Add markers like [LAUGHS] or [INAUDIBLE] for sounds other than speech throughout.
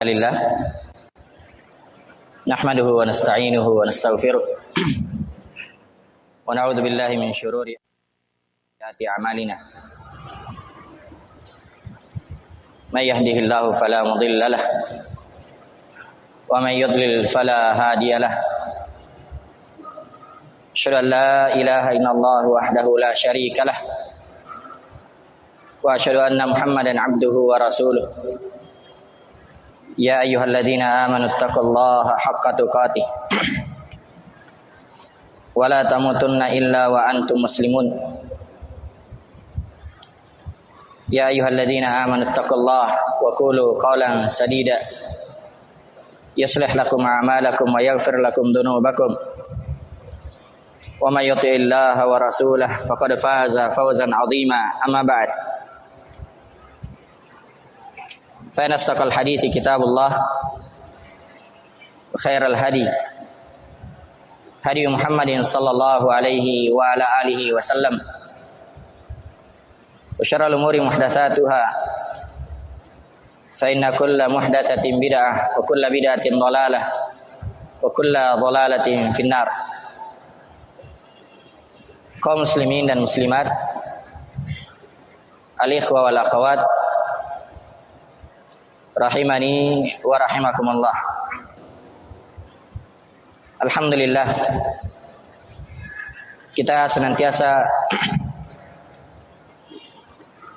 لله. نحمده ونستعينه ونستغفره. ونعوذ بالله من شرور أعمالنا. من يهده الله فلا مضل له ومن يضلل فلا هادي له. أشهد أن لا إله إلا الله وحده لا شريك له وأشهد أن محمدا عبده ورسوله. يا أيها الذين آمنوا اتقوا الله حق تقاته. ولا تموتن إلا وأنتم مسلمون. يا أيها الذين آمنوا اتقوا الله وقولوا قولا سديدا. يصلح لكم أعمالكم ويغفر لكم ذنوبكم. ومن يطع الله ورسوله فقد فاز فوزا عظيما. أما بعد. فإن أصدق الحديث كتاب الله وخير الهدي هدي محمد صلى الله عليه وعلى آله وسلم. وشر الأمور محدثاتها فإن كل محدثة بدعة وكل بدعة ضلالة وكل ضلالة في النار. kaum muslimin dan muslimat al-ikhwa wal akhwat rahimani wa rahimakumullah. Alhamdulillah. Kita senantiasa [CLEARS THROAT]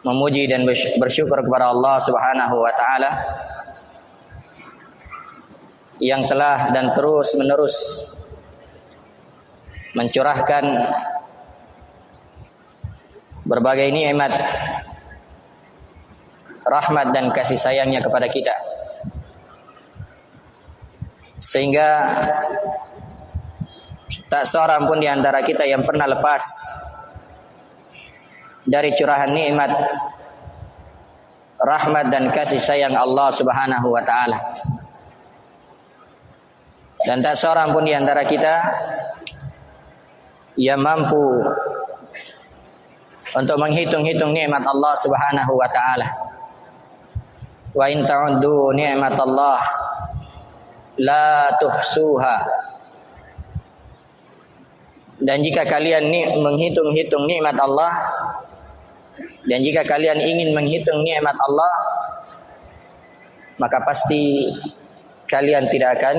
memuji dan bersyukur kepada Allah Subhanahu wa taala yang telah dan terus menerus mencurahkan berbagai nikmat rahmat dan kasih sayangnya kepada kita sehingga tak seorang pun di antara kita yang pernah lepas dari curahan nikmat rahmat dan kasih sayang Allah Subhanahu wa taala. Dan tak seorang pun di antara kita yang mampu untuk menghitung-hitung nikmat Allah Subhanahu wa taala. Wa in ta'uddu ni'matallah la tuhsuha. Dan jika kalian ni menghitung-hitung nikmat Allah dan jika kalian ingin menghitung nikmat Allah maka pasti kalian tidak akan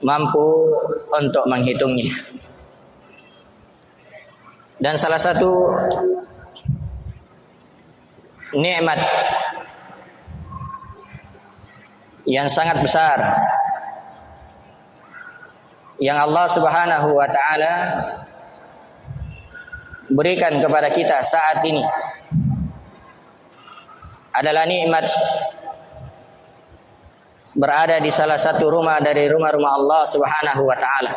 mampu untuk menghitungnya. Dan salah satu nikmat yang sangat besar yang Allah Subhanahu wa taala berikan kepada kita saat ini adalah nikmat berada di salah satu rumah dari rumah-rumah Allah Subhanahu wa taala.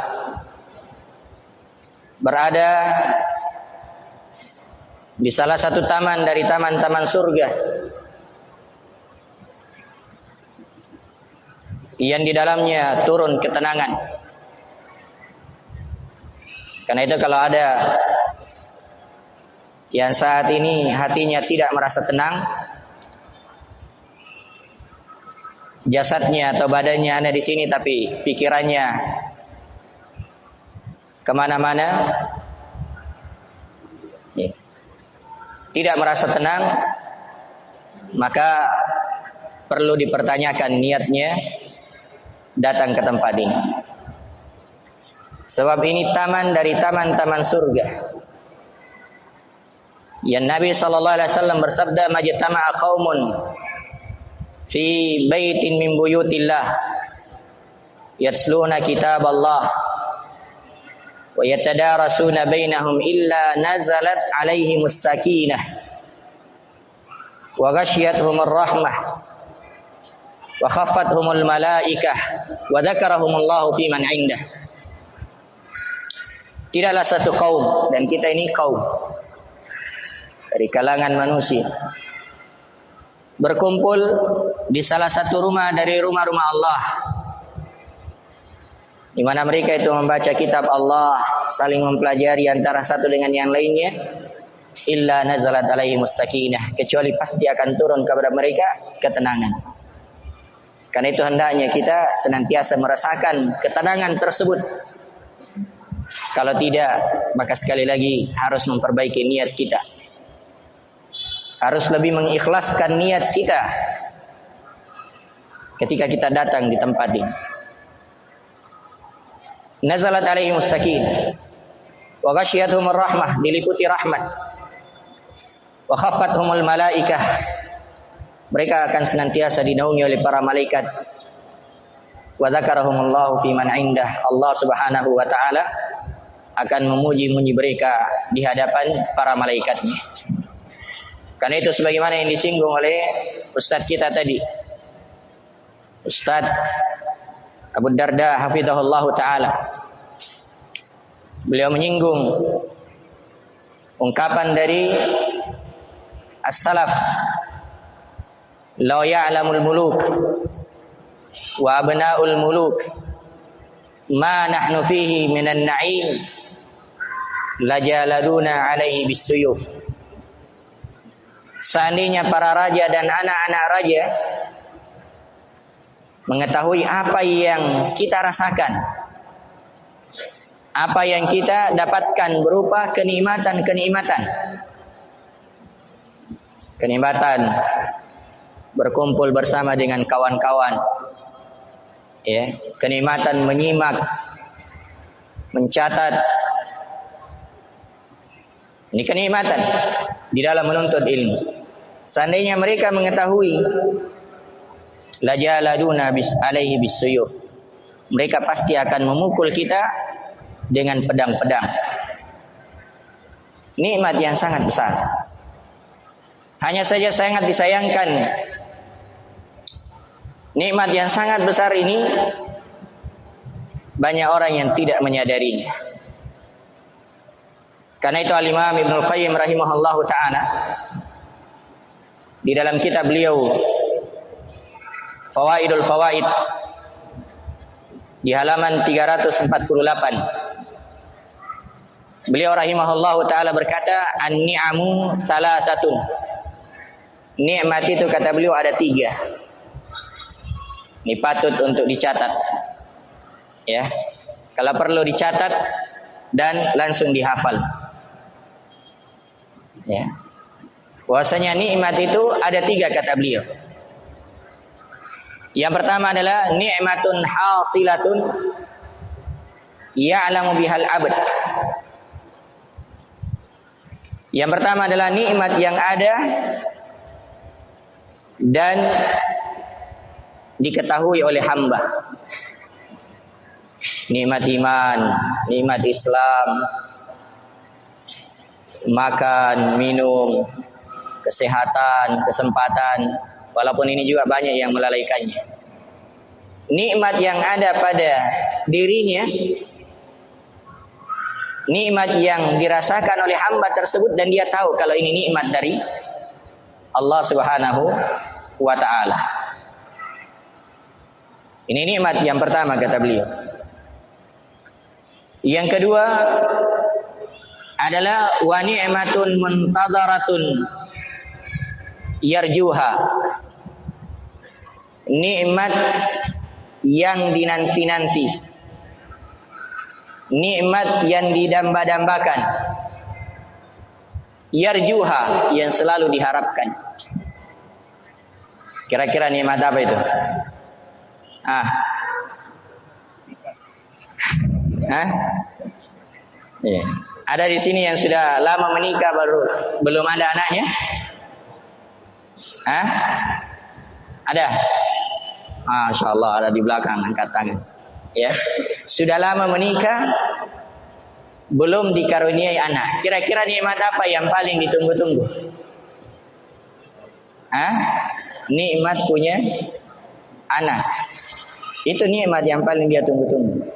Berada di salah satu taman dari taman-taman surga. Yang di dalamnya turun ketenangan. Karena itu kalau ada yang saat ini hatinya tidak merasa tenang, jasadnya atau badannya ada di sini tapi pikirannya ke mana-mana, ya. tidak merasa tenang, maka perlu dipertanyakan niatnya datang ke tempat ini. Sebab ini taman dari taman-taman surga. Yang Nabi sallallahu alaihi wasallam bersabda majtama'a qaumun fi baitin min buyutillah yatsluna kitab Allah wa yatadarasuna bainahum illa nazalat alaihimus sakinah wa ghasyiyatuhumur rahmah wa khaffathumul malaikah wa dzakarahumullahu fi man indah. Tidaklah satu kaum dan kita ini kaum dari kalangan manusia berkumpul di salah satu rumah dari rumah-rumah Allah di mana mereka itu membaca kitab Allah saling mempelajari antara satu dengan yang lainnya illa nazalat alaihi sakinah kecuali pasti akan turun kepada mereka ketenangan Karena itu hendaknya kita senantiasa merasakan ketenangan tersebut. Kalau tidak, maka sekali lagi harus memperbaiki niat kita. Harus lebih mengikhlaskan niat kita ketika kita datang di tempat ini. Nazalat alaihim sakin wa ghasyiyatuhum rahmah diliputi rahmat wa khaffathumul malaikah mereka akan senantiasa dinaungi oleh para malaikat wa dzakarahumullahu fi man indah Allah Subhanahu wa taala akan memuji-muji mereka di hadapan para malaikatnya. Karena itu sebagaimana yang disinggung oleh Ustadz kita tadi. Ustadz Abu Darda hafizahullah taala. Beliau menyinggung ungkapan dari as-salaf law ya'lamul muluk wa abna'ul muluk ma nahnu fihi minan na'im lajaladuna alaihi bisuyuf seandainya para raja dan anak-anak raja mengetahui apa yang kita rasakan. Apa yang kita dapatkan berupa kenikmatan-kenikmatan. Kenikmatan berkumpul bersama dengan kawan-kawan. Ya, kenikmatan menyimak, mencatat. Ini kenikmatan di dalam menuntut ilmu. Seandainya mereka mengetahui lajaladuna bis alaihi bisuyuf. Mereka pasti akan memukul kita dengan pedang-pedang. Nikmat yang sangat besar. Hanya saja sangat disayangkan nikmat yang sangat besar ini banyak orang yang tidak menyadarinya. Karena itu Al-Imam Ibnu Qayyim rahimahullahu taala di dalam kitab beliau Fawaidul Fawaid di halaman 348. Beliau rahimahullahu taala berkata, "An-ni'amu salasatun." Nikmat itu kata beliau ada tiga. Ini patut untuk dicatat. Ya. Kalau perlu dicatat dan langsung dihafal. Ya. Bahwasanya nikmat itu ada tiga kata beliau. Yang pertama adalah ni'matun hasilatun ya'lamu bihal abad. Yang pertama adalah nikmat yang ada dan diketahui oleh hamba. Nikmat iman, nikmat Islam, makan, minum, kesehatan, kesempatan, Walaupun ini juga banyak yang melalaikannya. Nikmat yang ada pada dirinya, nikmat yang dirasakan oleh hamba tersebut dan dia tahu kalau ini nikmat dari Allah Subhanahu wa taala. Ini nikmat yang pertama kata beliau. Yang kedua adalah wa ni'matun muntadharatun yarjuha nikmat yang dinanti-nanti. Nikmat yang didamba-dambakan. Yarjuha yang selalu diharapkan. Kira-kira nikmat apa itu? Ah. Hah? Ya. Ada di sini yang sudah lama menikah baru belum ada anaknya? Hah? Ada? Masya Allah ada di belakang angkat tangan. Ya, sudah lama menikah, belum dikaruniai anak. Kira-kira nikmat apa yang paling ditunggu-tunggu? Ah, nikmat punya anak. Itu nikmat yang paling dia tunggu-tunggu.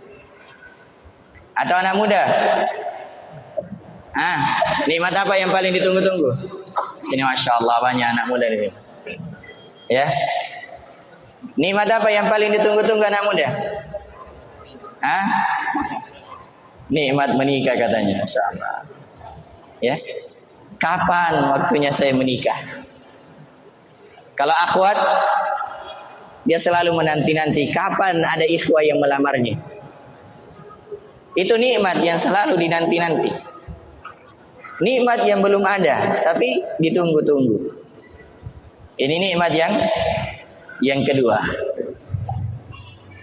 Atau anak muda? Ah, nikmat apa yang paling ditunggu-tunggu? Sini masya Allah banyak anak muda di. Ya, Nikmat apa yang paling ditunggu-tunggu anak muda? Hah? Nikmat menikah katanya, sama. Ya. Kapan waktunya saya menikah? Kalau akhwat dia selalu menanti-nanti kapan ada ikhwah yang melamarnya. Itu nikmat yang selalu dinanti-nanti. Nikmat yang belum ada, tapi ditunggu-tunggu. Ini nikmat yang yang kedua.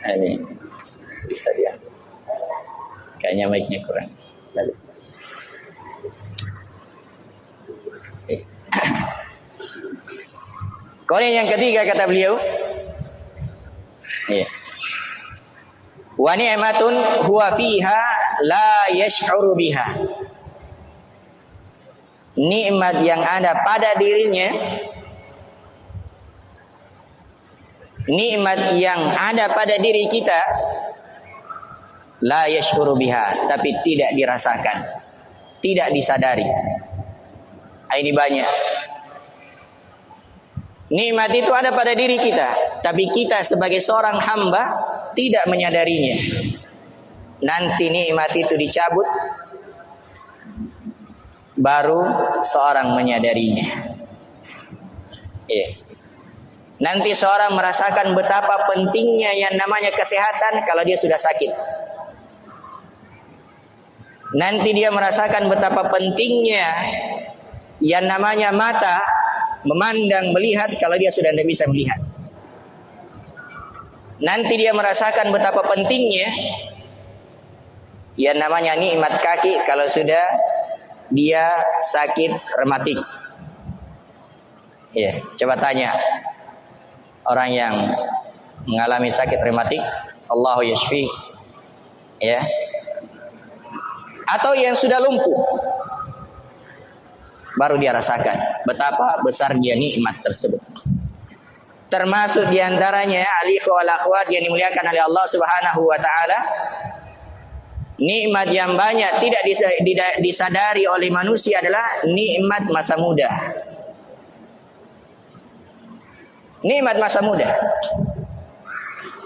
Ini bisa dia. Kayaknya mic-nya kurang. [COUGHS] Kemudian yang ketiga kata beliau, Iya. Wa ni'matun huwa fiha la yash'uru biha. Nikmat yang ada pada dirinya nikmat yang ada pada diri kita la yash'uru biha tapi tidak dirasakan tidak disadari ini banyak Nikmat itu ada pada diri kita, tapi kita sebagai seorang hamba tidak menyadarinya. Nanti nikmat itu dicabut, baru seorang menyadarinya. Yeah. Nanti seorang merasakan betapa pentingnya yang namanya kesehatan kalau dia sudah sakit. Nanti dia merasakan betapa pentingnya yang namanya mata memandang, melihat kalau dia sudah tidak bisa melihat. Nanti dia merasakan betapa pentingnya yang namanya nikmat kaki kalau sudah dia sakit rematik. Ya, coba tanya orang yang mengalami sakit rematik, Allahu yashfi. Ya. Atau yang sudah lumpuh, baru dia rasakan betapa besarnya nikmat tersebut. Termasuk di antaranya alif wal akhwat yang dimuliakan oleh Allah Subhanahu wa taala. Nikmat yang banyak tidak disadari oleh manusia adalah nikmat masa muda. Nikmat masa muda.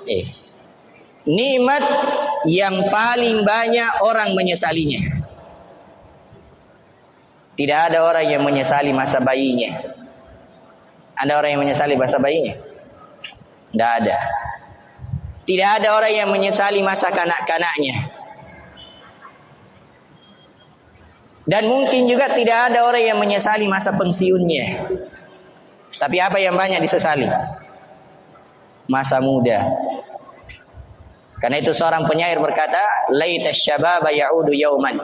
Eh. Nikmat yang paling banyak orang menyesalinya. Tidak ada orang yang menyesali masa bayinya. Ada orang yang menyesali masa bayinya? Tidak ada. Tidak ada orang yang menyesali masa kanak-kanaknya. Dan mungkin juga tidak ada orang yang menyesali masa pensiunnya. Tapi apa yang banyak disesali? Masa muda. Karena itu seorang penyair berkata, "Laita syababa ya'udu yauman."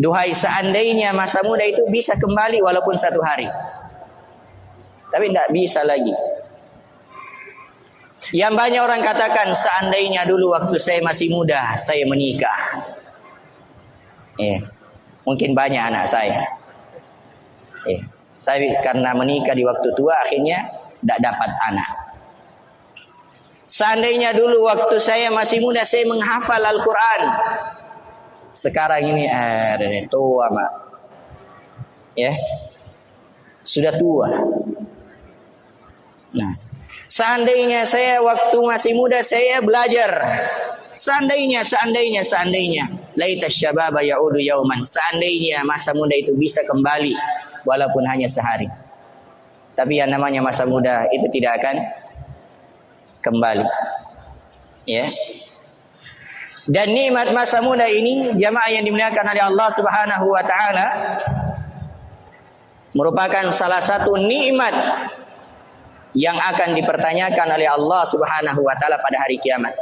Duhai seandainya masa muda itu bisa kembali walaupun satu hari. Tapi tidak bisa lagi. Yang banyak orang katakan seandainya dulu waktu saya masih muda saya menikah. Eh, mungkin banyak anak saya. Eh, tapi karena menikah di waktu tua akhirnya tidak dapat anak. Seandainya dulu waktu saya masih muda saya menghafal Al-Quran. Sekarang ini eh tua mak. Ya. Sudah tua. Nah, seandainya saya waktu masih muda saya belajar. Seandainya, seandainya, seandainya. Laita syababa ya'udu yauman. Seandainya masa muda itu bisa kembali walaupun hanya sehari. Tapi yang namanya masa muda itu tidak akan kembali. Ya. Dan nikmat masa muda ini jamaah yang dimuliakan oleh Allah Subhanahu wa taala merupakan salah satu nikmat yang akan dipertanyakan oleh Allah Subhanahu wa taala pada hari kiamat.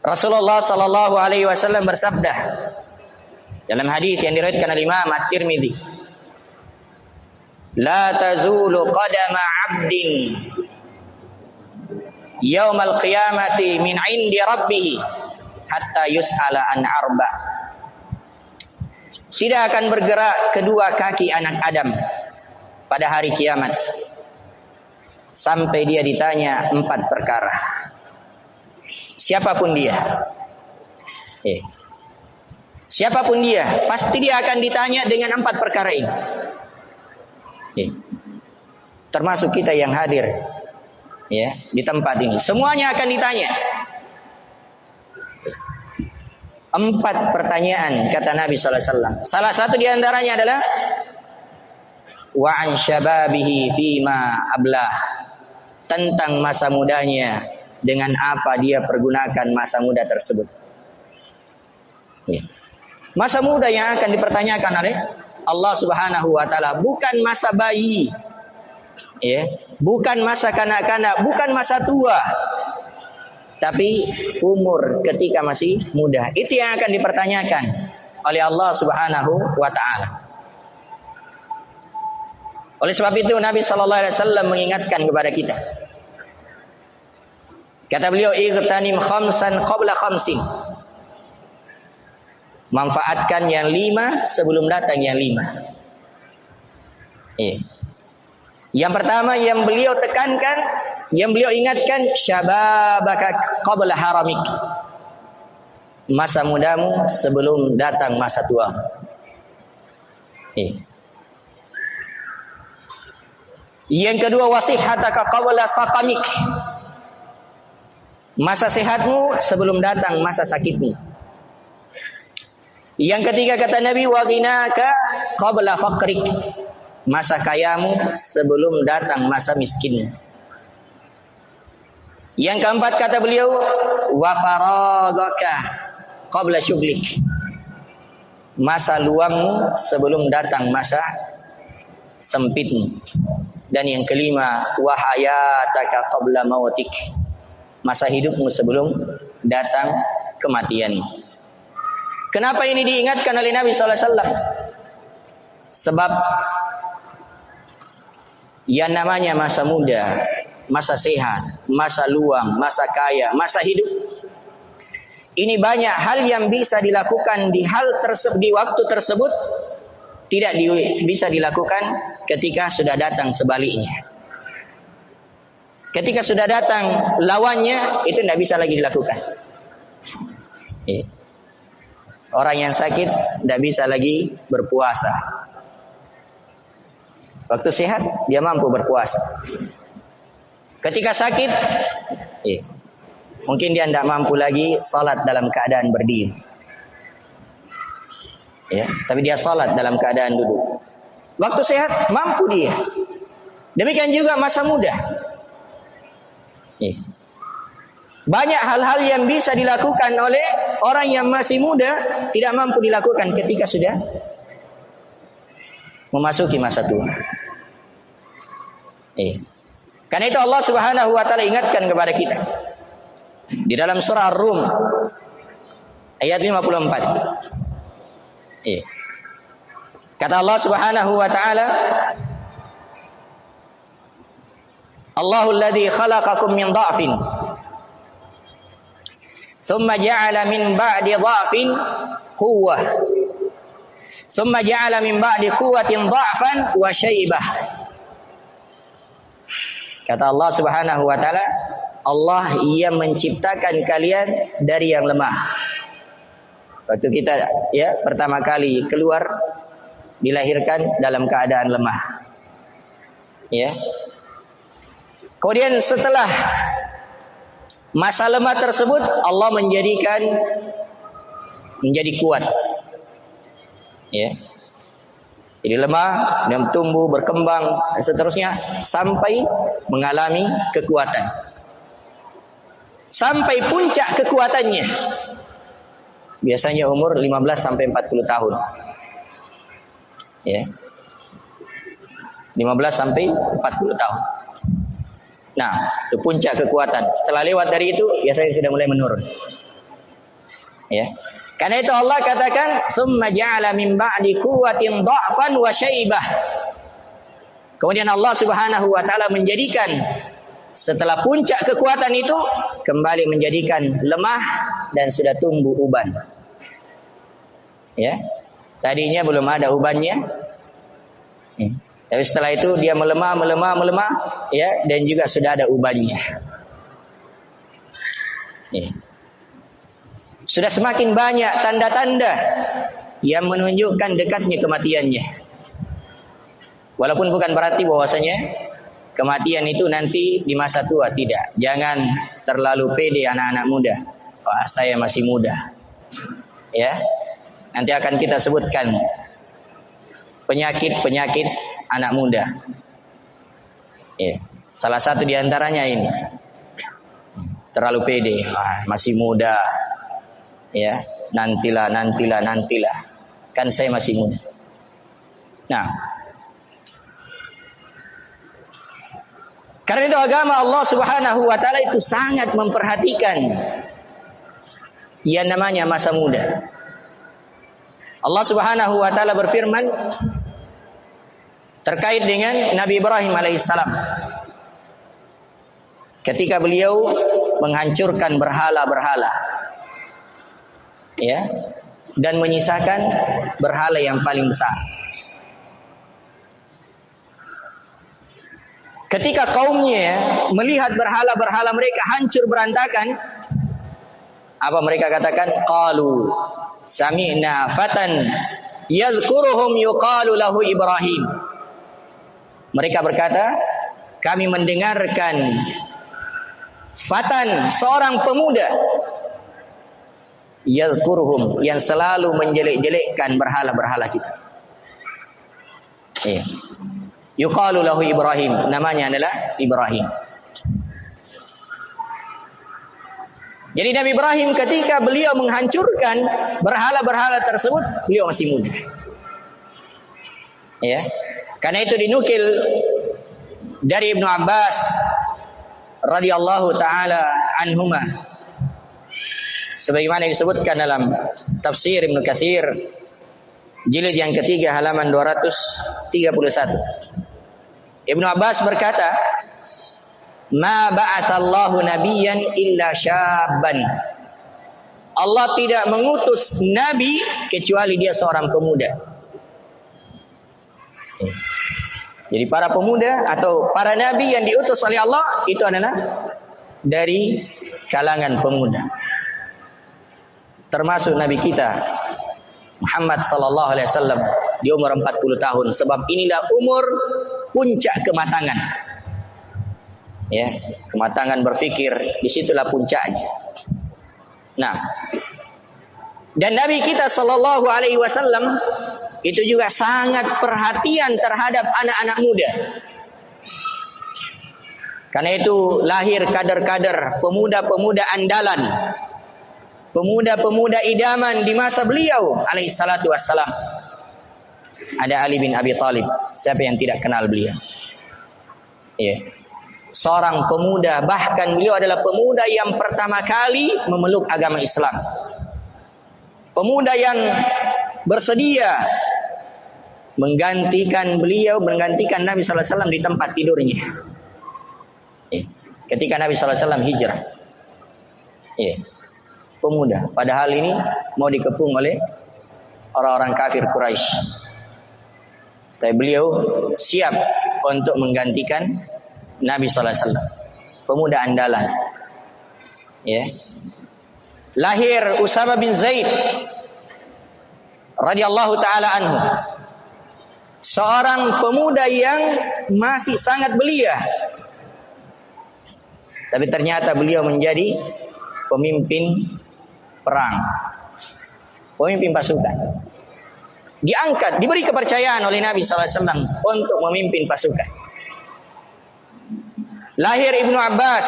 Rasulullah sallallahu alaihi wasallam bersabda dalam hadis yang diriwayatkan oleh Imam At-Tirmizi La tazulu qadama 'abdin yaumal qiyamati min indi rabbih hatta yus'ala an arba. Tidak akan bergerak kedua kaki anak Adam pada hari kiamat. Sampai dia ditanya empat perkara. Siapa pun dia. Eh. siapa pun dia pasti dia akan ditanya dengan empat perkara ini. Eh. termasuk kita yang hadir ya di tempat ini. Semuanya akan ditanya. Empat pertanyaan kata Nabi Wasallam. Salah satu di antaranya adalah wa an syababihi fima ablah tentang masa mudanya dengan apa dia pergunakan masa muda tersebut. Ya. Masa muda yang akan dipertanyakan oleh Allah Subhanahu wa taala bukan masa bayi. Ya, bukan masa kanak-kanak, bukan masa tua. Tapi umur ketika masih muda. Itu yang akan dipertanyakan oleh Allah Subhanahu wa taala. Oleh sebab itu Nabi sallallahu alaihi wasallam mengingatkan kepada kita. Kata beliau, "Igtanim khamsan qabla khamsin." Manfaatkan yang lima sebelum datang yang lima. Eh. Yang pertama yang beliau tekankan, yang beliau ingatkan, syababaka qabla haramik. Masa mudamu sebelum datang masa tua. Yang kedua wasihataka qabla saqamik. Masa sehatmu sebelum datang masa sakitmu. Yang ketiga kata Nabi wa ghinaka qabla faqrik. Masa kayamu sebelum datang masa miskinmu. Yang keempat kata beliau wa faragaka qabla syughlik. Masa luangmu sebelum datang masa sempitmu. Dan yang kelima, wahayataka qabla mautik. Masa hidupmu sebelum datang kematian. Kenapa ini diingatkan oleh Nabi SAW? Sebab yang namanya masa muda, masa sehat, masa luang, masa kaya, masa hidup. Ini banyak hal yang bisa dilakukan di hal tersebut di waktu tersebut tidak di, bisa dilakukan ketika sudah datang sebaliknya. Ketika sudah datang lawannya itu tidak bisa lagi dilakukan. Iya. Orang yang sakit tidak bisa lagi berpuasa. Waktu sehat dia mampu berpuasa. Ketika sakit, iya. mungkin dia tidak mampu lagi salat dalam keadaan berdiri ya tapi dia salat dalam keadaan duduk waktu sehat mampu dia demikian juga masa muda ya. banyak hal-hal yang bisa dilakukan oleh orang yang masih muda tidak mampu dilakukan ketika sudah memasuki masa tua ya. karena itu Allah Subhanahu wa taala ingatkan kepada kita di dalam surah Ar-Rum ayat 54 Iya. Kata Allah Subhanahu wa taala Allahul ladzi khalaqakum min dha'fin thumma ja'ala min ba'di dha'fin quwwah thumma ja'ala min ba'di quwwatin dha'fan wa syaibah Kata Allah Subhanahu wa taala Allah ia menciptakan kalian dari yang lemah Waktu kita ya pertama kali keluar dilahirkan dalam keadaan lemah. Ya. Kemudian setelah masa lemah tersebut Allah menjadikan menjadi kuat. Ya. Jadi lemah dan tumbuh berkembang dan seterusnya sampai mengalami kekuatan. Sampai puncak kekuatannya biasanya umur 15 sampai 40 tahun. Ya. 15 sampai 40 tahun. Nah, itu puncak kekuatan. Setelah lewat dari itu, biasanya sudah mulai menurun. Ya. Karena itu Allah katakan, "Tsumma ja'ala min ba'di quwwatin dha'fan wa syaibah." Kemudian Allah Subhanahu wa taala menjadikan setelah puncak kekuatan itu kembali menjadikan lemah dan sudah tumbuh uban. Ya. Tadinya belum ada ubannya. Ya. Tapi setelah itu dia melemah, melemah, melemah, ya, dan juga sudah ada ubannya. Ya. Sudah semakin banyak tanda-tanda yang menunjukkan dekatnya kematiannya. Walaupun bukan berarti bahwasanya kematian itu nanti di masa tua tidak. Jangan terlalu pede anak-anak muda. Wah, saya masih muda. Ya. Nanti akan kita sebutkan penyakit-penyakit anak muda. Ya. Salah satu di antaranya ini. Terlalu pede, ah, masih muda. Ya, nantilah, nantilah, nantilah. Kan saya masih muda. Nah, karena itu agama Allah Subhanahu wa taala itu sangat memperhatikan yang namanya masa muda. Allah Subhanahu wa taala berfirman terkait dengan Nabi Ibrahim alaihissalam ketika beliau menghancurkan berhala-berhala ya dan menyisakan berhala yang paling besar ketika kaumnya melihat berhala-berhala mereka hancur berantakan apa mereka katakan qalu sami'na fatan yadhkuruhum yuqalu lahu Ibrahim. Mereka berkata, kami mendengarkan fatan seorang pemuda yadhkuruhum yang selalu menjelek-jelekkan berhala-berhala kita. Iya. Yuqalu lahu Ibrahim, namanya adalah Ibrahim. Jadi Nabi Ibrahim ketika beliau menghancurkan berhala-berhala tersebut, beliau masih muda. Ya. Karena itu dinukil dari Ibnu Abbas radhiyallahu taala anhuma sebagaimana disebutkan dalam tafsir Ibnu Katsir jilid yang ketiga halaman 231 Ibnu Abbas berkata Ma ba'atsallahu nabiyyan illa syabban. Allah tidak mengutus nabi kecuali dia seorang pemuda. Jadi para pemuda atau para nabi yang diutus oleh Allah itu adalah dari kalangan pemuda. Termasuk nabi kita Muhammad sallallahu alaihi wasallam di umur 40 tahun. Sebab inilah umur puncak kematangan. Ya kematangan berfikir di situlah puncaknya. Nah dan Nabi kita Shallallahu Alaihi Wasallam itu juga sangat perhatian terhadap anak-anak muda. Karena itu lahir kader-kader pemuda-pemuda andalan pemuda-pemuda idaman di masa beliau alaihi salatu wassalam. Ada Ali bin Abi Thalib siapa yang tidak kenal beliau? Ya seorang pemuda bahkan beliau adalah pemuda yang pertama kali memeluk agama Islam. Pemuda yang bersedia menggantikan beliau menggantikan Nabi wasallam di tempat tidurnya. Eh, ketika Nabi wasallam hijrah. Eh, pemuda padahal ini mau dikepung oleh orang-orang kafir Quraisy tapi beliau siap untuk menggantikan Nabi sallallahu alaihi wasallam. Pemuda andalan. Ya. Lahir Usama bin Zaid radhiyallahu taala anhu. Seorang pemuda yang masih sangat belia. Tapi ternyata beliau menjadi pemimpin perang. Pemimpin pasukan. Diangkat, diberi kepercayaan oleh Nabi SAW untuk memimpin pasukan. Lahir Ibnu Abbas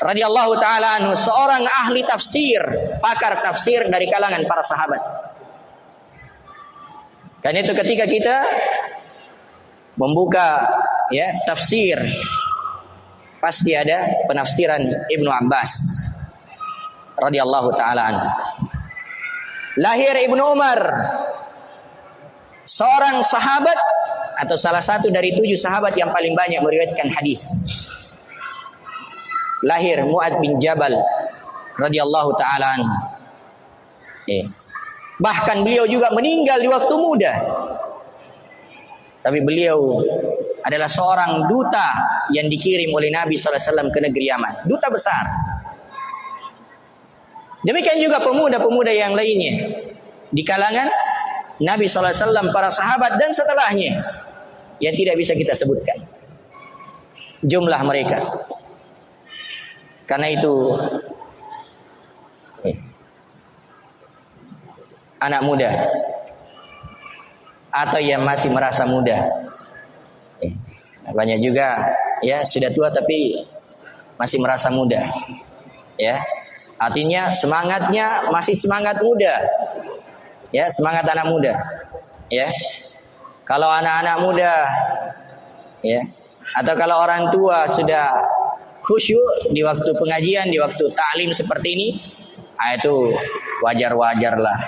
radhiyallahu taala anhu seorang ahli tafsir, pakar tafsir dari kalangan para sahabat. Dan itu ketika kita membuka ya tafsir pasti ada penafsiran Ibnu Abbas radhiyallahu taala. Lahir Ibnu Umar seorang sahabat atau salah satu dari tujuh sahabat yang paling banyak meriwayatkan hadis. Lahir Muad bin Jabal radhiyallahu taala. Eh. Bahkan beliau juga meninggal di waktu muda. Tapi beliau adalah seorang duta yang dikirim oleh Nabi SAW ke negeri Yaman. Duta besar. Demikian juga pemuda-pemuda yang lainnya. Di kalangan Nabi SAW, para sahabat dan setelahnya yang tidak bisa kita sebutkan jumlah mereka. Karena itu eh, anak muda atau yang masih merasa muda. Eh, banyak juga ya sudah tua tapi masih merasa muda. Ya. Artinya semangatnya masih semangat muda. Ya, semangat anak muda. Ya. Kalau anak-anak muda ya, atau kalau orang tua sudah khusyuk di waktu pengajian, di waktu taklim seperti ini, ah itu wajar-wajar lah.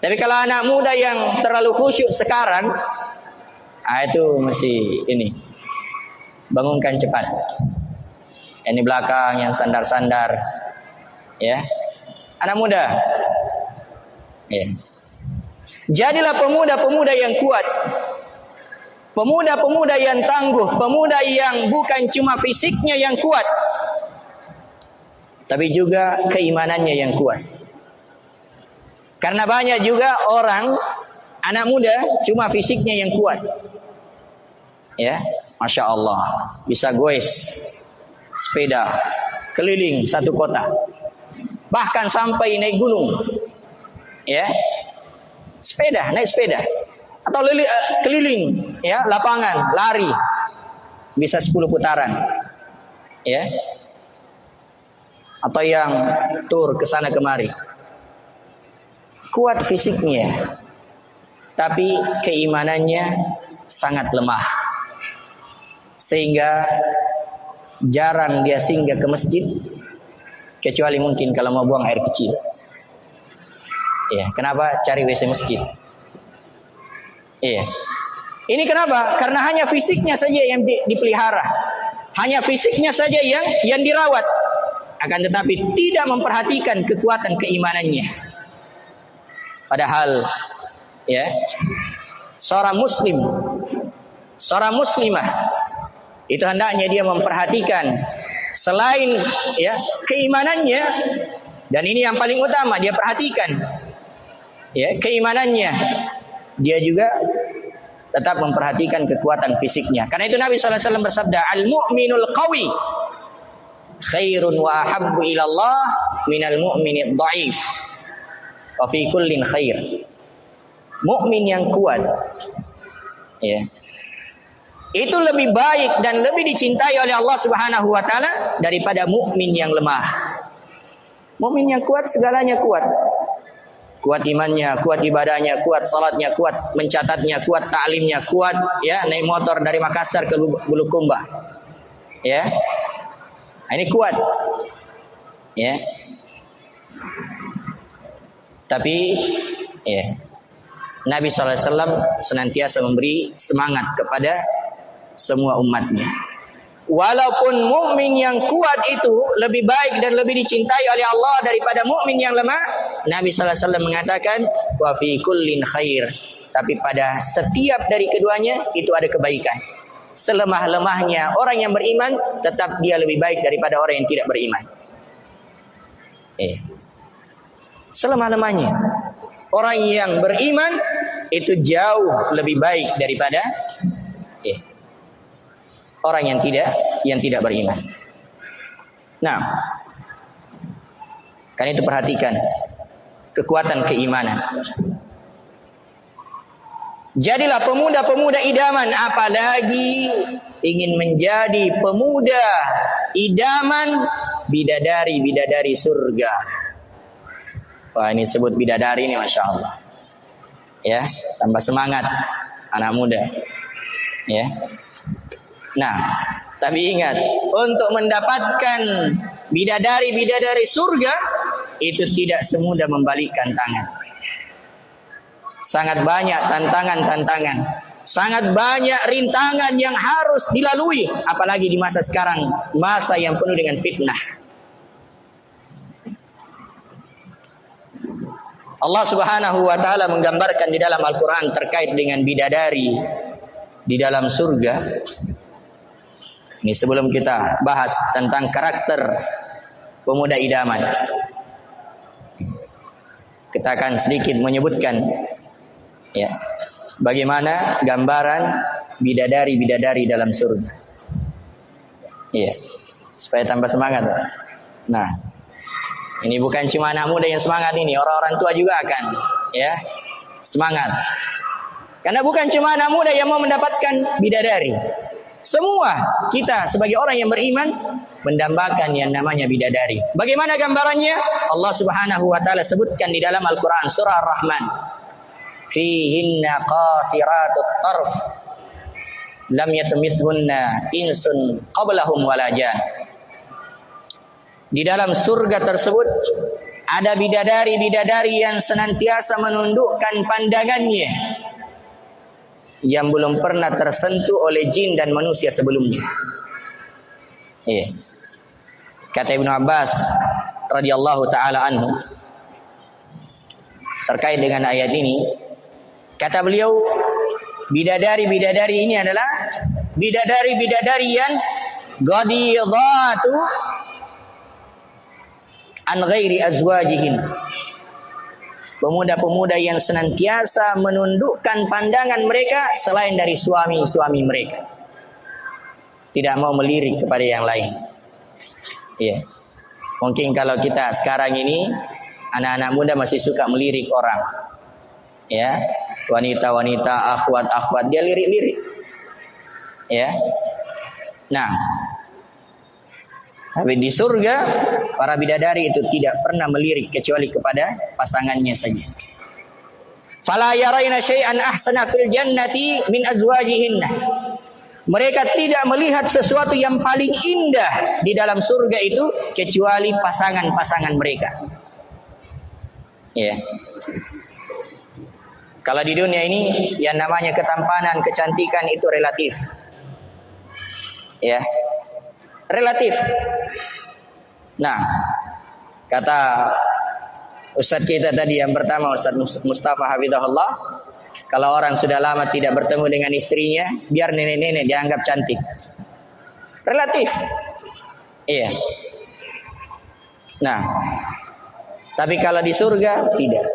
Tapi kalau anak muda yang terlalu khusyuk sekarang, ah itu mesti ini bangunkan cepat. Ini belakang yang sandar-sandar, ya. Anak muda, ya. Jadilah pemuda-pemuda yang kuat. Pemuda-pemuda yang tangguh, pemuda yang bukan cuma fisiknya yang kuat, tapi juga keimanannya yang kuat. Karena banyak juga orang anak muda cuma fisiknya yang kuat. Ya, masya Allah bisa goes sepeda keliling satu kota, bahkan sampai naik gunung. Ya, sepeda naik sepeda. Atau lili, uh, keliling ya lapangan lari. Bisa 10 putaran. Ya. Atau yang tur ke sana kemari. Kuat fisiknya tapi keimanannya sangat lemah. Sehingga jarang dia singgah ke masjid kecuali mungkin kalau mau buang air kecil ya kenapa cari WC masjid Iya. Ini kenapa? Karena hanya fisiknya saja yang di, dipelihara. Hanya fisiknya saja yang yang dirawat. Akan tetapi tidak memperhatikan kekuatan keimanannya. Padahal ya seorang muslim seorang muslimah itu hendaknya dia memperhatikan selain ya keimanannya dan ini yang paling utama dia perhatikan ya keimanannya dia juga tetap memperhatikan kekuatan fisiknya. Karena itu Nabi SAW bersabda, Al-mu'minul qawi khairun wa ahabbu ilallah minal mu'minid dhaif. Wa fi kullin khair. Mukmin yang kuat ya. Itu lebih baik dan lebih dicintai oleh Allah Subhanahu wa taala daripada mukmin yang lemah. Mukmin yang kuat segalanya kuat kuat imannya, kuat ibadahnya, kuat salatnya, kuat mencatatnya, kuat taklimnya, kuat ya naik motor dari Makassar ke Bulukumba. Ya. Nah, ini kuat. Ya. Tapi ya Nabi SAW senantiasa memberi semangat kepada semua umatnya. Walaupun mukmin yang kuat itu lebih baik dan lebih dicintai oleh Allah daripada mukmin yang lemah, Nabi sallallahu alaihi mengatakan wa fi kullin khair. Tapi pada setiap dari keduanya itu ada kebaikan. Selemah-lemahnya orang yang beriman tetap dia lebih baik daripada orang yang tidak beriman. Eh. Selemah-lemahnya orang yang beriman itu jauh lebih baik daripada eh, orang yang tidak yang tidak beriman. Nah, kan itu perhatikan kekuatan keimanan. Jadilah pemuda-pemuda idaman apalagi ingin menjadi pemuda idaman bidadari-bidadari surga. Wah ini sebut bidadari ini Masya Allah. Ya, tambah semangat anak muda. Ya, Nah, tapi ingat, untuk mendapatkan bidadari-bidadari surga itu tidak semudah membalikkan tangan. Sangat banyak tantangan-tantangan. Sangat banyak rintangan yang harus dilalui apalagi di masa sekarang, masa yang penuh dengan fitnah. Allah Subhanahu wa taala menggambarkan di dalam Al-Qur'an terkait dengan bidadari di dalam surga ini sebelum kita bahas tentang karakter pemuda idaman. Kita akan sedikit menyebutkan ya bagaimana gambaran bidadari-bidadari dalam surga. Iya. Supaya tambah semangat. Nah, ini bukan cuma anak muda yang semangat ini, orang-orang tua juga akan ya semangat. Karena bukan cuma anak muda yang mau mendapatkan bidadari. Semua kita sebagai orang yang beriman mendambakan yang namanya bidadari. Bagaimana gambarannya? Allah Subhanahu wa taala sebutkan di dalam Al-Qur'an surah Ar-Rahman. Fihinna qasiratut tarf lam yatmithunna insun qablahum wala Di dalam surga tersebut ada bidadari-bidadari yang senantiasa menundukkan pandangannya yang belum pernah tersentuh oleh jin dan manusia sebelumnya. Iya. Kata Ibnu Abbas radhiyallahu taala anhu terkait dengan ayat ini, kata beliau bidadari-bidadari ini adalah bidadari-bidadari yang ghadidatu an ghairi azwajihin pemuda-pemuda yang senantiasa menundukkan pandangan mereka selain dari suami-suami mereka. Tidak mau melirik kepada yang lain. Ya. Mungkin kalau kita sekarang ini anak-anak muda masih suka melirik orang. Ya. Wanita-wanita, akhwat-akhwat dia lirik-lirik. Ya. Nah, tapi di surga para bidadari itu tidak pernah melirik kecuali kepada pasangannya saja. Fala yaraina syai'an ahsana fil jannati min azwajihinna. Mereka tidak melihat sesuatu yang paling indah di dalam surga itu kecuali pasangan-pasangan mereka. Ya. Kalau di dunia ini yang namanya ketampanan, kecantikan itu relatif. Ya, relatif. Nah, kata Ustadz kita tadi yang pertama Ustadz Mustafa Habibullah, kalau orang sudah lama tidak bertemu dengan istrinya, biar nenek-nenek dianggap cantik. Relatif. Iya. Nah, tapi kalau di surga tidak.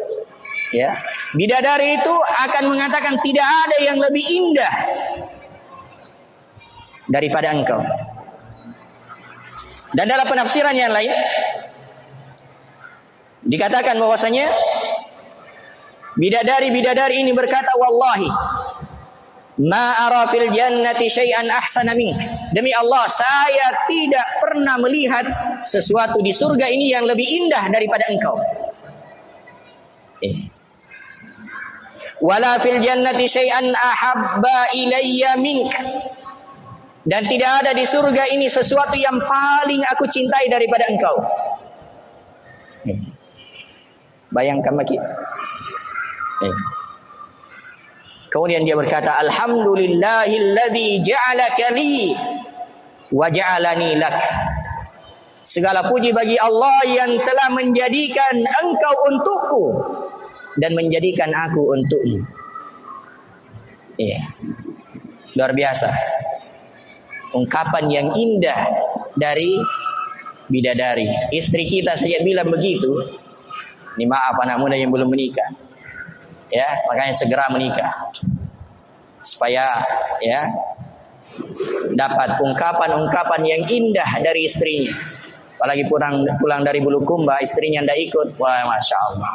Ya. Bidadari itu akan mengatakan tidak ada yang lebih indah daripada engkau. Dan dalam penafsiran yang lain dikatakan bahwasanya bidadari-bidadari ini berkata wallahi ma ara fil jannati syai'an ahsana mink. Demi Allah, saya tidak pernah melihat sesuatu di surga ini yang lebih indah daripada engkau. Eh. Wala fil jannati syai'an ahabba ilayya mink. Dan tidak ada di surga ini sesuatu yang paling aku cintai daripada engkau. Bayangkan lagi. Kemudian dia berkata, Alhamdulillahilladzi ja'alaka li wa ja'alani lak. Segala puji bagi Allah yang telah menjadikan engkau untukku dan menjadikan aku untukmu. Iya. Luar biasa ungkapan yang indah dari bidadari. Istri kita saja bilang begitu. Ini maaf anak muda yang belum menikah. Ya, makanya segera menikah. Supaya ya dapat ungkapan-ungkapan yang indah dari istrinya. Apalagi pulang pulang dari Bulukumba, istrinya tidak ikut. Wah, masya Allah.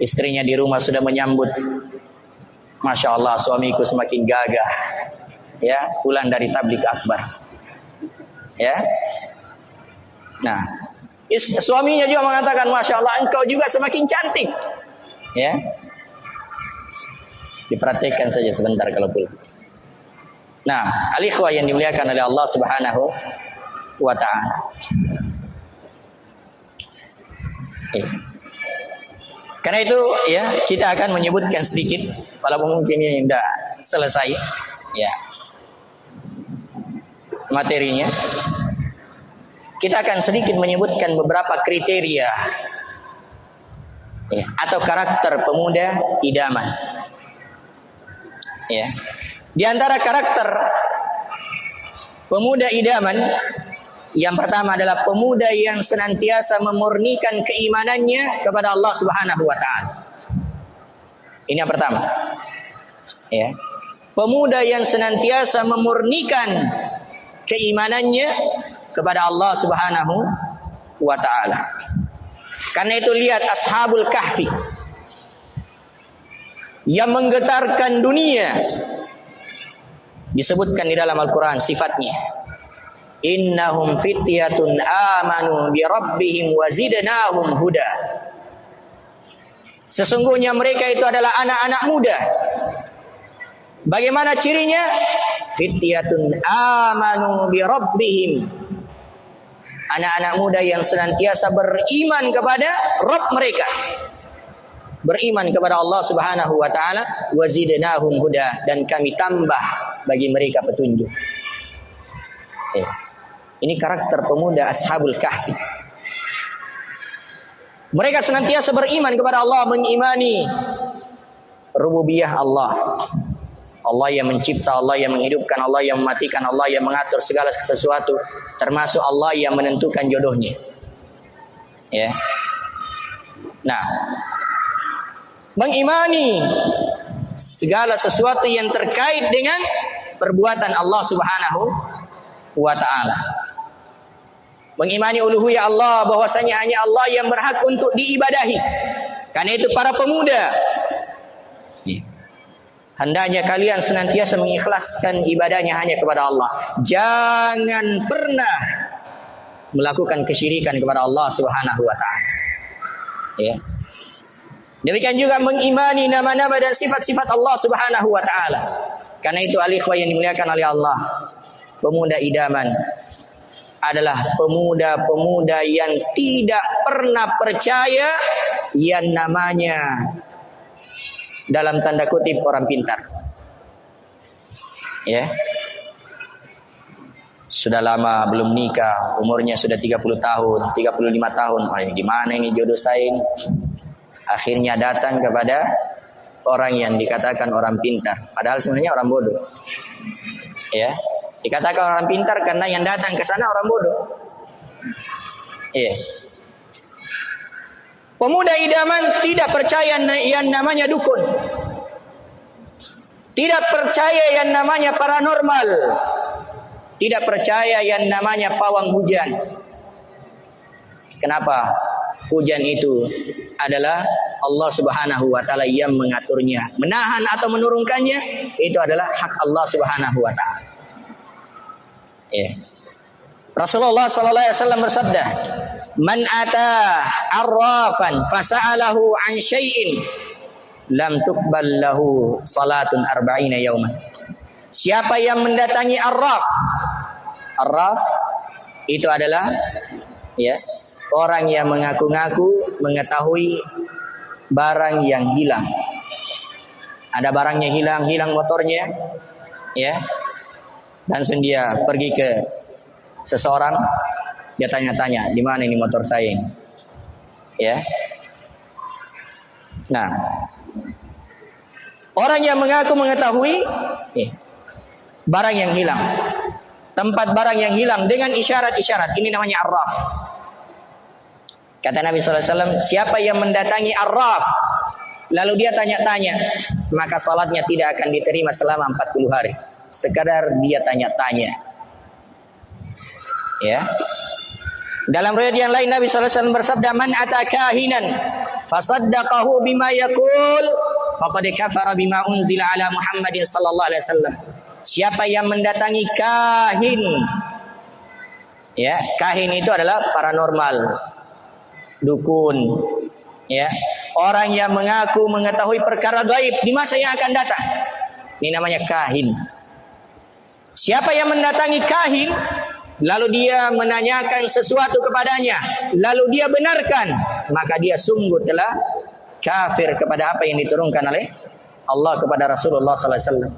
Istrinya di rumah sudah menyambut. Masya Allah, suamiku semakin gagah ya pulang dari tablik akbar. Ya. Nah suaminya juga mengatakan masya Allah engkau juga semakin cantik. Ya. Diperhatikan saja sebentar kalau pulang nah alikhwa yang dimuliakan oleh Allah subhanahu wa ta'ala. Ya. Karena itu ya kita akan menyebutkan sedikit walaupun mungkin ini tidak selesai. Ya materinya, kita akan sedikit menyebutkan beberapa kriteria ya, atau karakter pemuda idaman. Ya. Di antara karakter pemuda idaman yang pertama adalah pemuda yang senantiasa memurnikan keimanannya kepada Allah Subhanahu wa taala. Ini yang pertama. Ya. Pemuda yang senantiasa memurnikan keimanannya kepada Allah Subhanahu wa taala. Karena itu lihat ashabul kahfi. yang menggetarkan dunia. Disebutkan di dalam Al-Quran sifatnya. Innahum fityatun amanu bi rabbihim wa zidnahum huda. Sesungguhnya mereka itu adalah anak-anak muda. Bagaimana cirinya? Fityatun amanu bi rabbihim. Anak-anak muda yang senantiasa beriman kepada Rabb mereka beriman kepada Allah Subhanahu wa taala wazidnahum huda dan kami tambah bagi mereka petunjuk. Ya. Ini karakter pemuda Ashabul Kahfi. Mereka senantiasa beriman kepada Allah, mengimani rububiyah Allah. Allah yang mencipta, Allah yang menghidupkan, Allah yang mematikan, Allah yang mengatur segala sesuatu, termasuk Allah yang menentukan jodohnya. Ya. Nah, mengimani segala sesuatu yang terkait dengan perbuatan Allah Subhanahu wa taala. Mengimani uluhiyah Allah bahwasanya hanya Allah yang berhak untuk diibadahi. Karena itu para pemuda. Hendaknya kalian senantiasa mengikhlaskan ibadahnya hanya kepada Allah. Jangan pernah melakukan kesyirikan kepada Allah Subhanahu wa taala. Ya. Demikian juga mengimani nama-nama dan sifat-sifat Allah Subhanahu wa taala. Karena itu alikhwah yang dimuliakan oleh Allah. Pemuda idaman adalah pemuda-pemuda yang tidak pernah percaya yang namanya dalam tanda kutip orang pintar. Ya. Sudah lama belum nikah, umurnya sudah 30 tahun, 35 tahun. Oh, gimana ini jodoh saya ini? akhirnya datang kepada orang yang dikatakan orang pintar padahal sebenarnya orang bodoh ya dikatakan orang pintar karena yang datang ke sana orang bodoh iya pemuda idaman tidak percaya yang namanya dukun tidak percaya yang namanya paranormal tidak percaya yang namanya pawang hujan kenapa hujan itu adalah Allah Subhanahu wa taala yang mengaturnya. Menahan atau menurunkannya itu adalah hak Allah Subhanahu wa taala. Ya. Rasulullah sallallahu alaihi wasallam bersabda, "Man ata arrafan fasa'alahu an syai'in lam tuqbal lahu salatun arba'ina yauman." Siapa yang mendatangi arraf? Arraf itu adalah ya, orang yang mengaku-ngaku mengetahui barang yang hilang. Ada barangnya hilang, hilang motornya, ya. Langsung dia pergi ke seseorang, dia tanya-tanya, di mana ini motor saya ini? Ya. Nah, orang yang mengaku mengetahui ya, barang yang hilang, tempat barang yang hilang dengan isyarat-isyarat, ini namanya arraf. Kata Nabi SAW, siapa yang mendatangi Arraf, lalu dia tanya-tanya, maka salatnya tidak akan diterima selama 40 hari. Sekadar dia tanya-tanya. Ya. Dalam riwayat yang lain Nabi SAW bersabda, Man atakahinan fasaddaqahu bima yakul, faqad kafara bima unzila ala Muhammadin sallallahu alaihi wasallam. Siapa yang mendatangi kahin? Ya, kahin itu adalah paranormal dukun ya orang yang mengaku mengetahui perkara gaib di masa yang akan datang ini namanya kahin siapa yang mendatangi kahin lalu dia menanyakan sesuatu kepadanya lalu dia benarkan maka dia sungguh telah kafir kepada apa yang diturunkan oleh Allah kepada Rasulullah sallallahu alaihi wasallam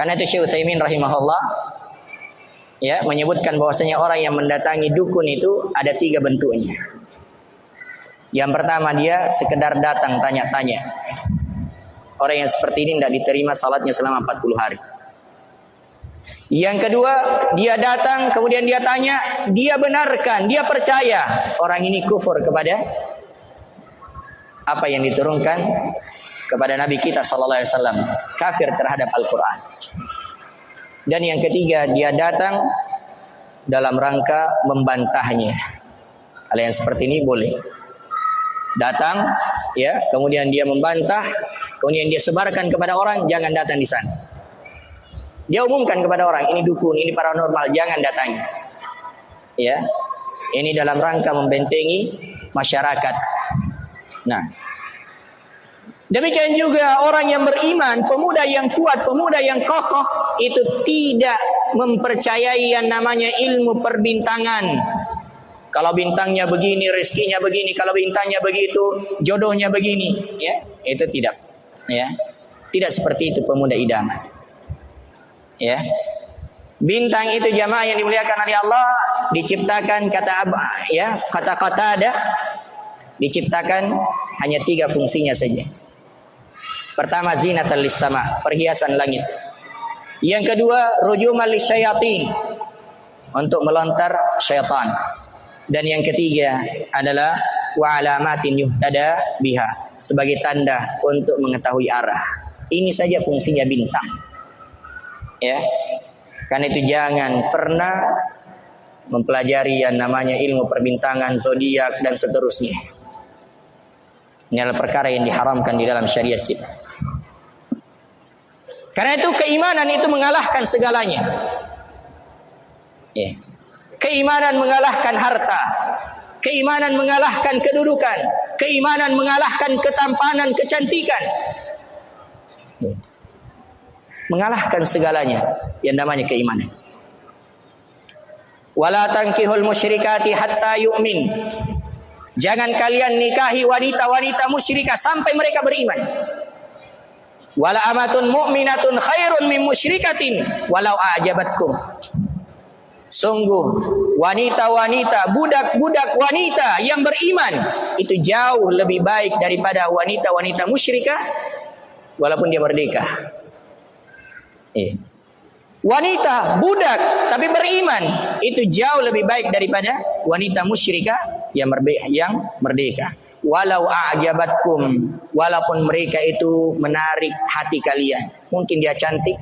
karena itu Syekh Utsaimin rahimahullah ya menyebutkan bahwasanya orang yang mendatangi dukun itu ada tiga bentuknya. Yang pertama dia sekedar datang tanya-tanya. Orang yang seperti ini tidak diterima salatnya selama 40 hari. Yang kedua, dia datang kemudian dia tanya, dia benarkan, dia percaya orang ini kufur kepada apa yang diturunkan kepada Nabi kita sallallahu alaihi wasallam, kafir terhadap Al-Qur'an. Dan yang ketiga, dia datang dalam rangka membantahnya. Hal yang seperti ini boleh. Datang, ya, kemudian dia membantah kemudian dia sebarkan kepada orang, jangan datang di sana. Dia umumkan kepada orang, ini dukun, ini paranormal, jangan datangi. Ya. Ini dalam rangka membentengi masyarakat. Nah, Demikian juga orang yang beriman, pemuda yang kuat, pemuda yang kokoh itu tidak mempercayai yang namanya ilmu perbintangan. Kalau bintangnya begini, rezekinya begini, kalau bintangnya begitu, jodohnya begini, ya, itu tidak, ya. Tidak seperti itu pemuda idaman. Ya. Bintang itu jamaah yang dimuliakan oleh Allah diciptakan kata ya, kata-kata ada diciptakan hanya tiga fungsinya saja. Pertama zinatan sama, perhiasan langit. Yang kedua rujuman lisyayatin untuk melontar syaitan. Dan yang ketiga adalah wa alamatin yuhtada biha sebagai tanda untuk mengetahui arah. Ini saja fungsinya bintang. Ya. Karena itu jangan pernah mempelajari yang namanya ilmu perbintangan, zodiak dan seterusnya. Ini adalah perkara yang diharamkan di dalam syariat kita. Karena itu keimanan itu mengalahkan segalanya. Ya. Keimanan mengalahkan harta. Keimanan mengalahkan kedudukan. Keimanan mengalahkan ketampanan, kecantikan. Ya. Mengalahkan segalanya yang namanya keimanan. Wala tankihul musyrikati hatta yu'min. Jangan kalian nikahi wanita-wanita musyrikah sampai mereka beriman. Wala amatun mu'minatun khairun min musyrikatin walau a'jabatkum. Sungguh wanita-wanita, budak-budak wanita yang beriman itu jauh lebih baik daripada wanita-wanita musyrikah walaupun dia merdeka. Eh. Wanita budak tapi beriman itu jauh lebih baik daripada wanita musyrikah yang merdeka. Walau a'jabatkum walaupun mereka itu menarik hati kalian. Mungkin dia cantik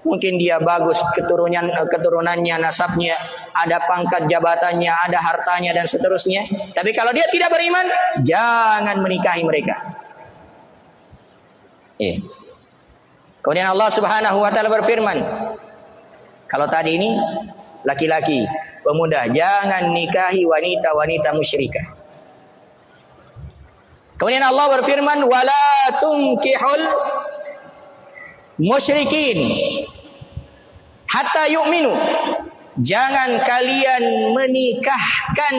mungkin dia bagus keturunan keturunannya nasabnya ada pangkat jabatannya ada hartanya dan seterusnya. Tapi kalau dia tidak beriman jangan menikahi mereka. Eh kemudian Allah Subhanahu wa taala berfirman kalau tadi ini laki-laki pemuda jangan nikahi wanita-wanita musyrikah Kemudian Allah berfirman wala tunkihul musyrikin hatta yu'minu. Jangan kalian menikahkan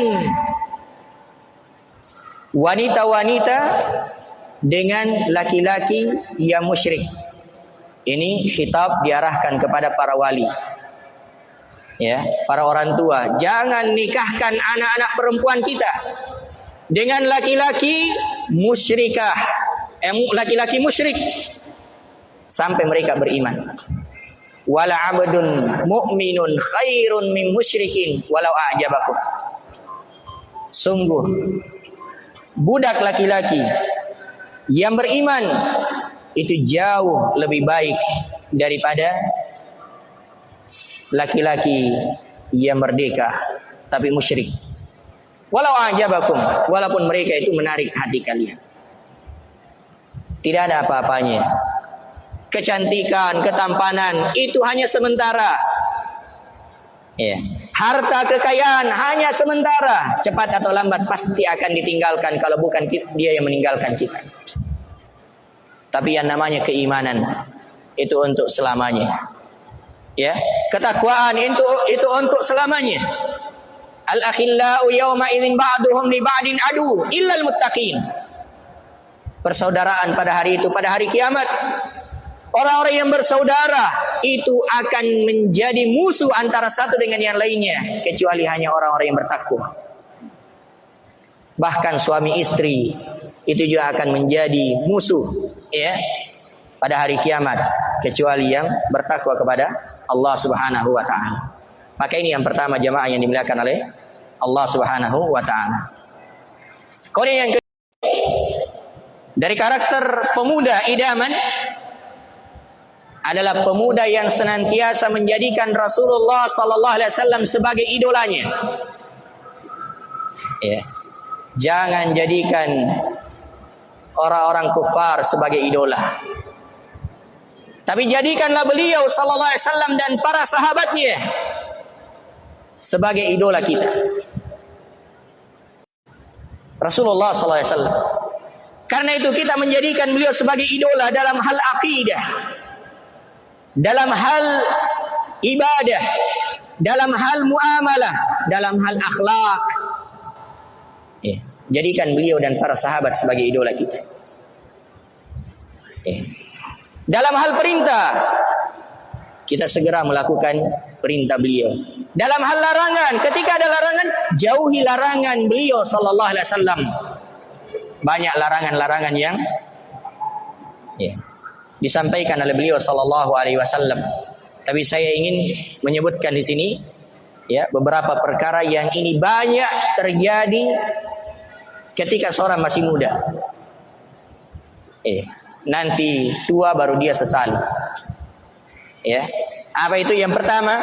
wanita-wanita dengan laki-laki yang musyrik. Ini khitab diarahkan kepada para wali. Ya, para orang tua, jangan nikahkan anak-anak perempuan kita dengan laki-laki musyrikah, eh, laki-laki musyrik sampai mereka beriman. Wala abdun mu'minun khairun min musyrikin walau a'jabakum. Sungguh budak laki-laki yang beriman itu jauh lebih baik daripada laki-laki yang merdeka tapi musyrik. Walau ajabakum, walaupun mereka itu menarik hati kalian. Tidak ada apa-apanya. Kecantikan, ketampanan itu hanya sementara. Ya. Harta kekayaan hanya sementara, cepat atau lambat pasti akan ditinggalkan kalau bukan dia yang meninggalkan kita. Tapi yang namanya keimanan itu untuk selamanya. Ya, ketakwaan itu itu untuk selamanya. Al-akhillau yawma idzin ba'duhum li ba'din adu illal muttaqin. Persaudaraan pada hari itu, pada hari kiamat. Orang-orang yang bersaudara itu akan menjadi musuh antara satu dengan yang lainnya kecuali hanya orang-orang yang bertakwa. Bahkan suami istri itu juga akan menjadi musuh ya pada hari kiamat kecuali yang bertakwa kepada Allah Subhanahu wa taala. Maka ini yang pertama jamaah yang dimuliakan oleh Allah Subhanahu wa taala. Kemudian yang kedua dari karakter pemuda idaman adalah pemuda yang senantiasa menjadikan Rasulullah sallallahu alaihi wasallam sebagai idolanya. Ya. Jangan jadikan orang-orang kufar sebagai idola. Tapi jadikanlah beliau sallallahu alaihi wasallam dan para sahabatnya sebagai idola kita. Rasulullah sallallahu alaihi wasallam. Karena itu kita menjadikan beliau sebagai idola dalam hal akidah. Dalam hal ibadah, dalam hal muamalah, dalam hal akhlak. Ya. Jadikan beliau dan para sahabat sebagai idola kita. Ya. Dalam hal perintah, kita segera melakukan perintah beliau. Dalam hal larangan, ketika ada larangan, jauhi larangan beliau sallallahu alaihi wasallam. Banyak larangan-larangan yang ya, disampaikan oleh beliau sallallahu alaihi wasallam. Tapi saya ingin menyebutkan di sini ya beberapa perkara yang ini banyak terjadi ketika seorang masih muda. Eh, nanti tua baru dia sesali. Ya. Apa itu yang pertama?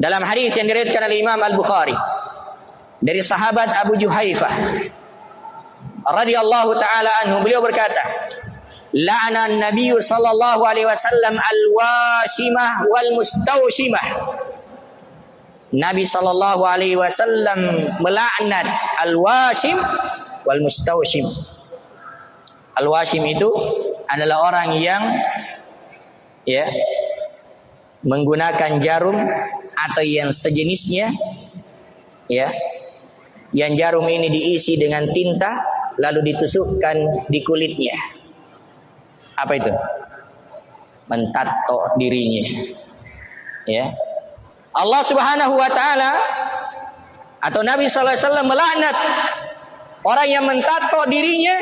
Dalam hadis yang diriwayatkan oleh Imam Al-Bukhari dari sahabat Abu Juhaifah radhiyallahu taala anhu beliau berkata la'ana an-nabiy sallallahu alaihi wasallam al-washimah wal mustawshimah Nabi sallallahu alaihi wasallam melaknat al-washim wal mustawshim. Al-washim itu adalah orang yang ya menggunakan jarum atau yang sejenisnya ya. Yang jarum ini diisi dengan tinta lalu ditusukkan di kulitnya. Apa itu? Mentato dirinya ya. Allah Subhanahu wa taala atau Nabi wasallam melaknat orang yang mentato dirinya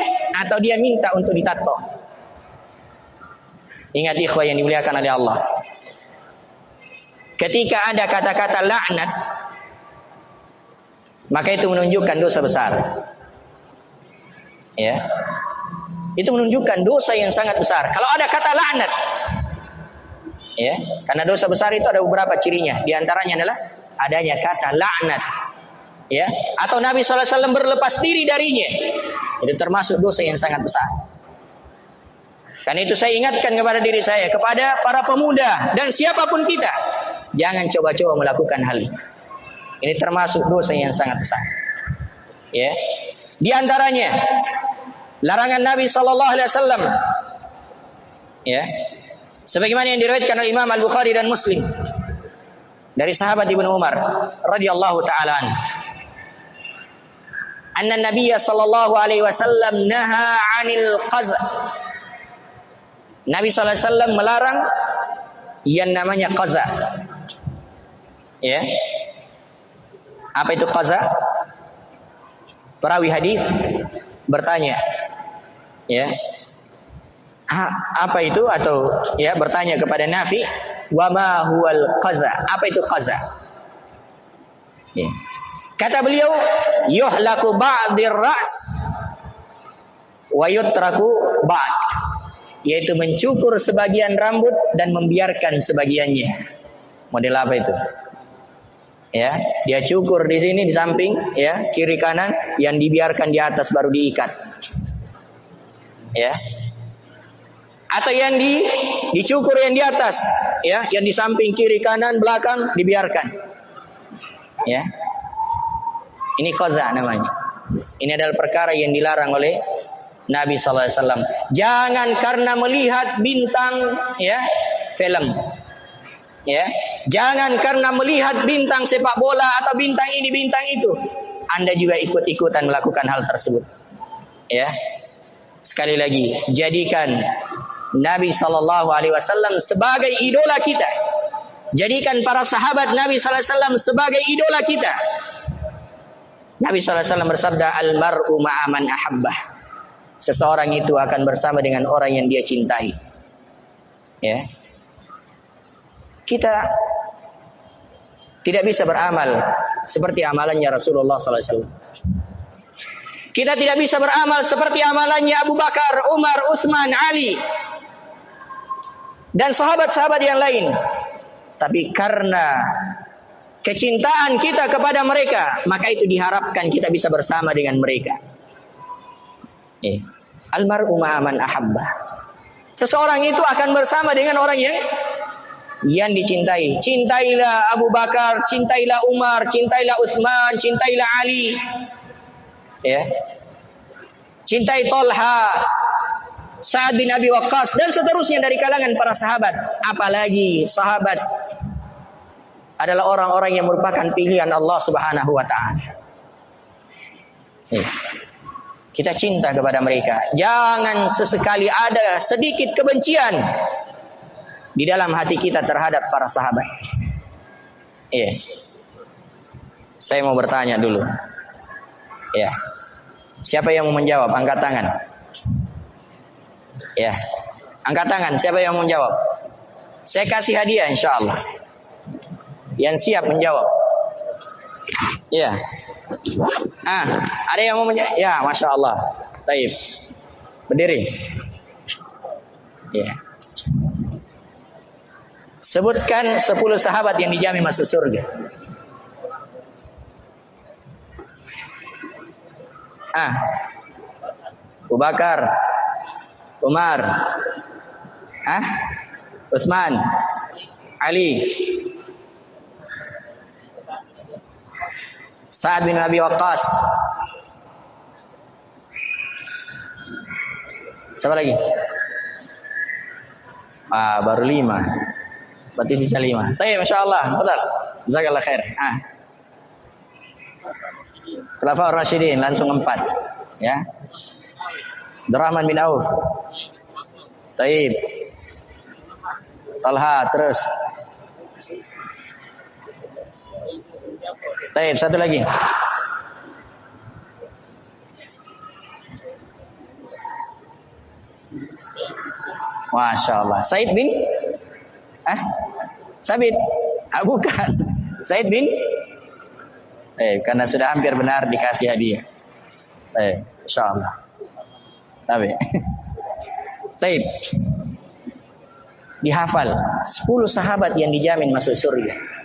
atau dia minta untuk ditato ingat ikhwah yang dimuliakan oleh Allah Ketika ada kata-kata laknat, maka itu menunjukkan dosa besar. Ya. Itu menunjukkan dosa yang sangat besar. Kalau ada kata laknat, ya, karena dosa besar itu ada beberapa cirinya. Di antaranya adalah adanya kata laknat. Ya, atau Nabi SAW berlepas diri darinya. Itu termasuk dosa yang sangat besar. Karena itu saya ingatkan kepada diri saya, kepada para pemuda dan siapa pun kita, Jangan coba-coba melakukan hal ini. Ini termasuk dosa yang sangat besar. Ya. Di antaranya larangan Nabi sallallahu alaihi wasallam ya. Sebagaimana yang diriwayatkan oleh Imam Al-Bukhari dan Muslim dari sahabat Ibnu Umar radhiyallahu taala anhu. Anna Nabiy sallallahu alaihi wasallam naha 'anil qaza. Nabi sallallahu alaihi wasallam melarang yang namanya qaza. Ya. Apa itu qaza? Perawi hadis bertanya. Ya. Ha, apa itu atau ya bertanya kepada Nafi, "Wa ma huwal qaza?" Apa itu qaza? Ya. Kata beliau, "Yuhlaku ba'dir ras wa yutraku ba'd." Yaitu mencukur sebagian rambut dan membiarkan sebagiannya. Model apa itu? ya dia cukur di sini di samping ya kiri kanan yang dibiarkan di atas baru diikat ya atau yang di dicukur yang di atas ya yang di samping kiri kanan belakang dibiarkan ya ini koza namanya ini adalah perkara yang dilarang oleh Nabi Sallallahu Alaihi Wasallam jangan karena melihat bintang ya film Ya, jangan karena melihat bintang sepak bola atau bintang ini bintang itu, Anda juga ikut-ikutan melakukan hal tersebut. Ya, sekali lagi, jadikan Nabi Shallallahu Alaihi Wasallam sebagai idola kita. Jadikan para sahabat Nabi Sallallahu Alaihi Wasallam sebagai idola kita. Nabi Wasallam bersabda, "Al mar'u ma'aman ahabbah." Seseorang itu akan bersama dengan orang yang dia cintai. Ya, kita tidak bisa beramal seperti amalannya Rasulullah SAW. Kita tidak bisa beramal seperti amalannya Abu Bakar, Umar, Utsman, Ali dan sahabat-sahabat yang lain. Tapi karena kecintaan kita kepada mereka, maka itu diharapkan kita bisa bersama dengan mereka. Eh. Almar'u ma'aman ahabba. Seseorang itu akan bersama dengan orang yang yang dicintai. Cintailah Abu Bakar, cintailah Umar, cintailah Utsman, cintailah Ali. Ya. Cintai Tolha, Sa'ad bin Abi Waqqas dan seterusnya dari kalangan para sahabat. Apalagi sahabat adalah orang-orang yang merupakan pilihan Allah Subhanahu wa taala. Kita cinta kepada mereka. Jangan sesekali ada sedikit kebencian di dalam hati kita terhadap para sahabat. Iya. Saya mau bertanya dulu. Ya. Siapa yang mau menjawab? Angkat tangan. Ya. Angkat tangan. Siapa yang mau menjawab? Saya kasih hadiah insya Allah. Yang siap menjawab. Ya. Ah, ada yang mau menjawab? Ya, masya Allah. Taib. Berdiri. Ya. Sebutkan 10 sahabat yang dijamin masuk surga. Ah. Abu Bakar. Umar. Ah. Utsman. Ali. Sa'ad bin Abi Waqqas. Siapa lagi? Ah, baru lima. Berarti sisa lima. Tapi Masya Allah. Betul. Jazakallah khair. Ah. Khulafa Rashidin langsung empat. Ya. Abdurrahman bin Auf. Taib. Talha terus. Taib satu lagi. Masya Allah. Said bin? Ah? Sabit? Ah, bukan. Said bin? Eh, karena sudah hampir benar dikasih hadiah. Eh, Insya Allah. Tapi. [LAUGHS] Taib. Dihafal. 10 sahabat yang dijamin masuk surga.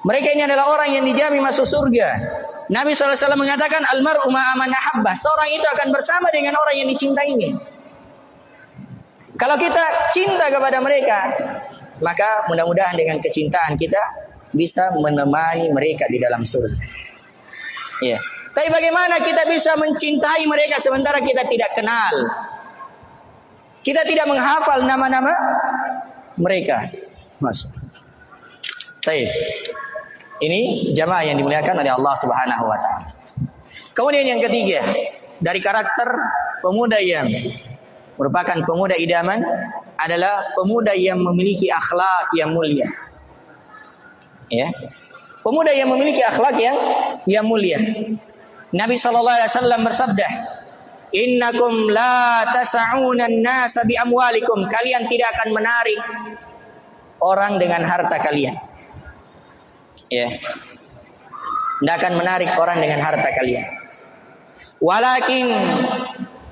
Mereka ini adalah orang yang dijamin masuk surga. Nabi SAW mengatakan almar'u ma'aman ahabbah. Seorang itu akan bersama dengan orang yang dicintainya. Kalau kita cinta kepada mereka, maka mudah-mudahan dengan kecintaan kita bisa menemani mereka di dalam surga. Ya. Tapi bagaimana kita bisa mencintai mereka sementara kita tidak kenal? Kita tidak menghafal nama-nama mereka. Mas. Baik. Ini jamaah yang dimuliakan oleh Allah Subhanahu wa taala. Kemudian yang ketiga, dari karakter pemuda yang merupakan pemuda idaman adalah pemuda yang memiliki akhlak yang mulia. Ya. Pemuda yang memiliki akhlak yang yang mulia. Nabi sallallahu alaihi wasallam bersabda, "Innakum la tas'una an-nasa bi amwalikum." Kalian tidak akan menarik orang dengan harta kalian. Ya. Tidak akan menarik orang dengan harta kalian. Walakin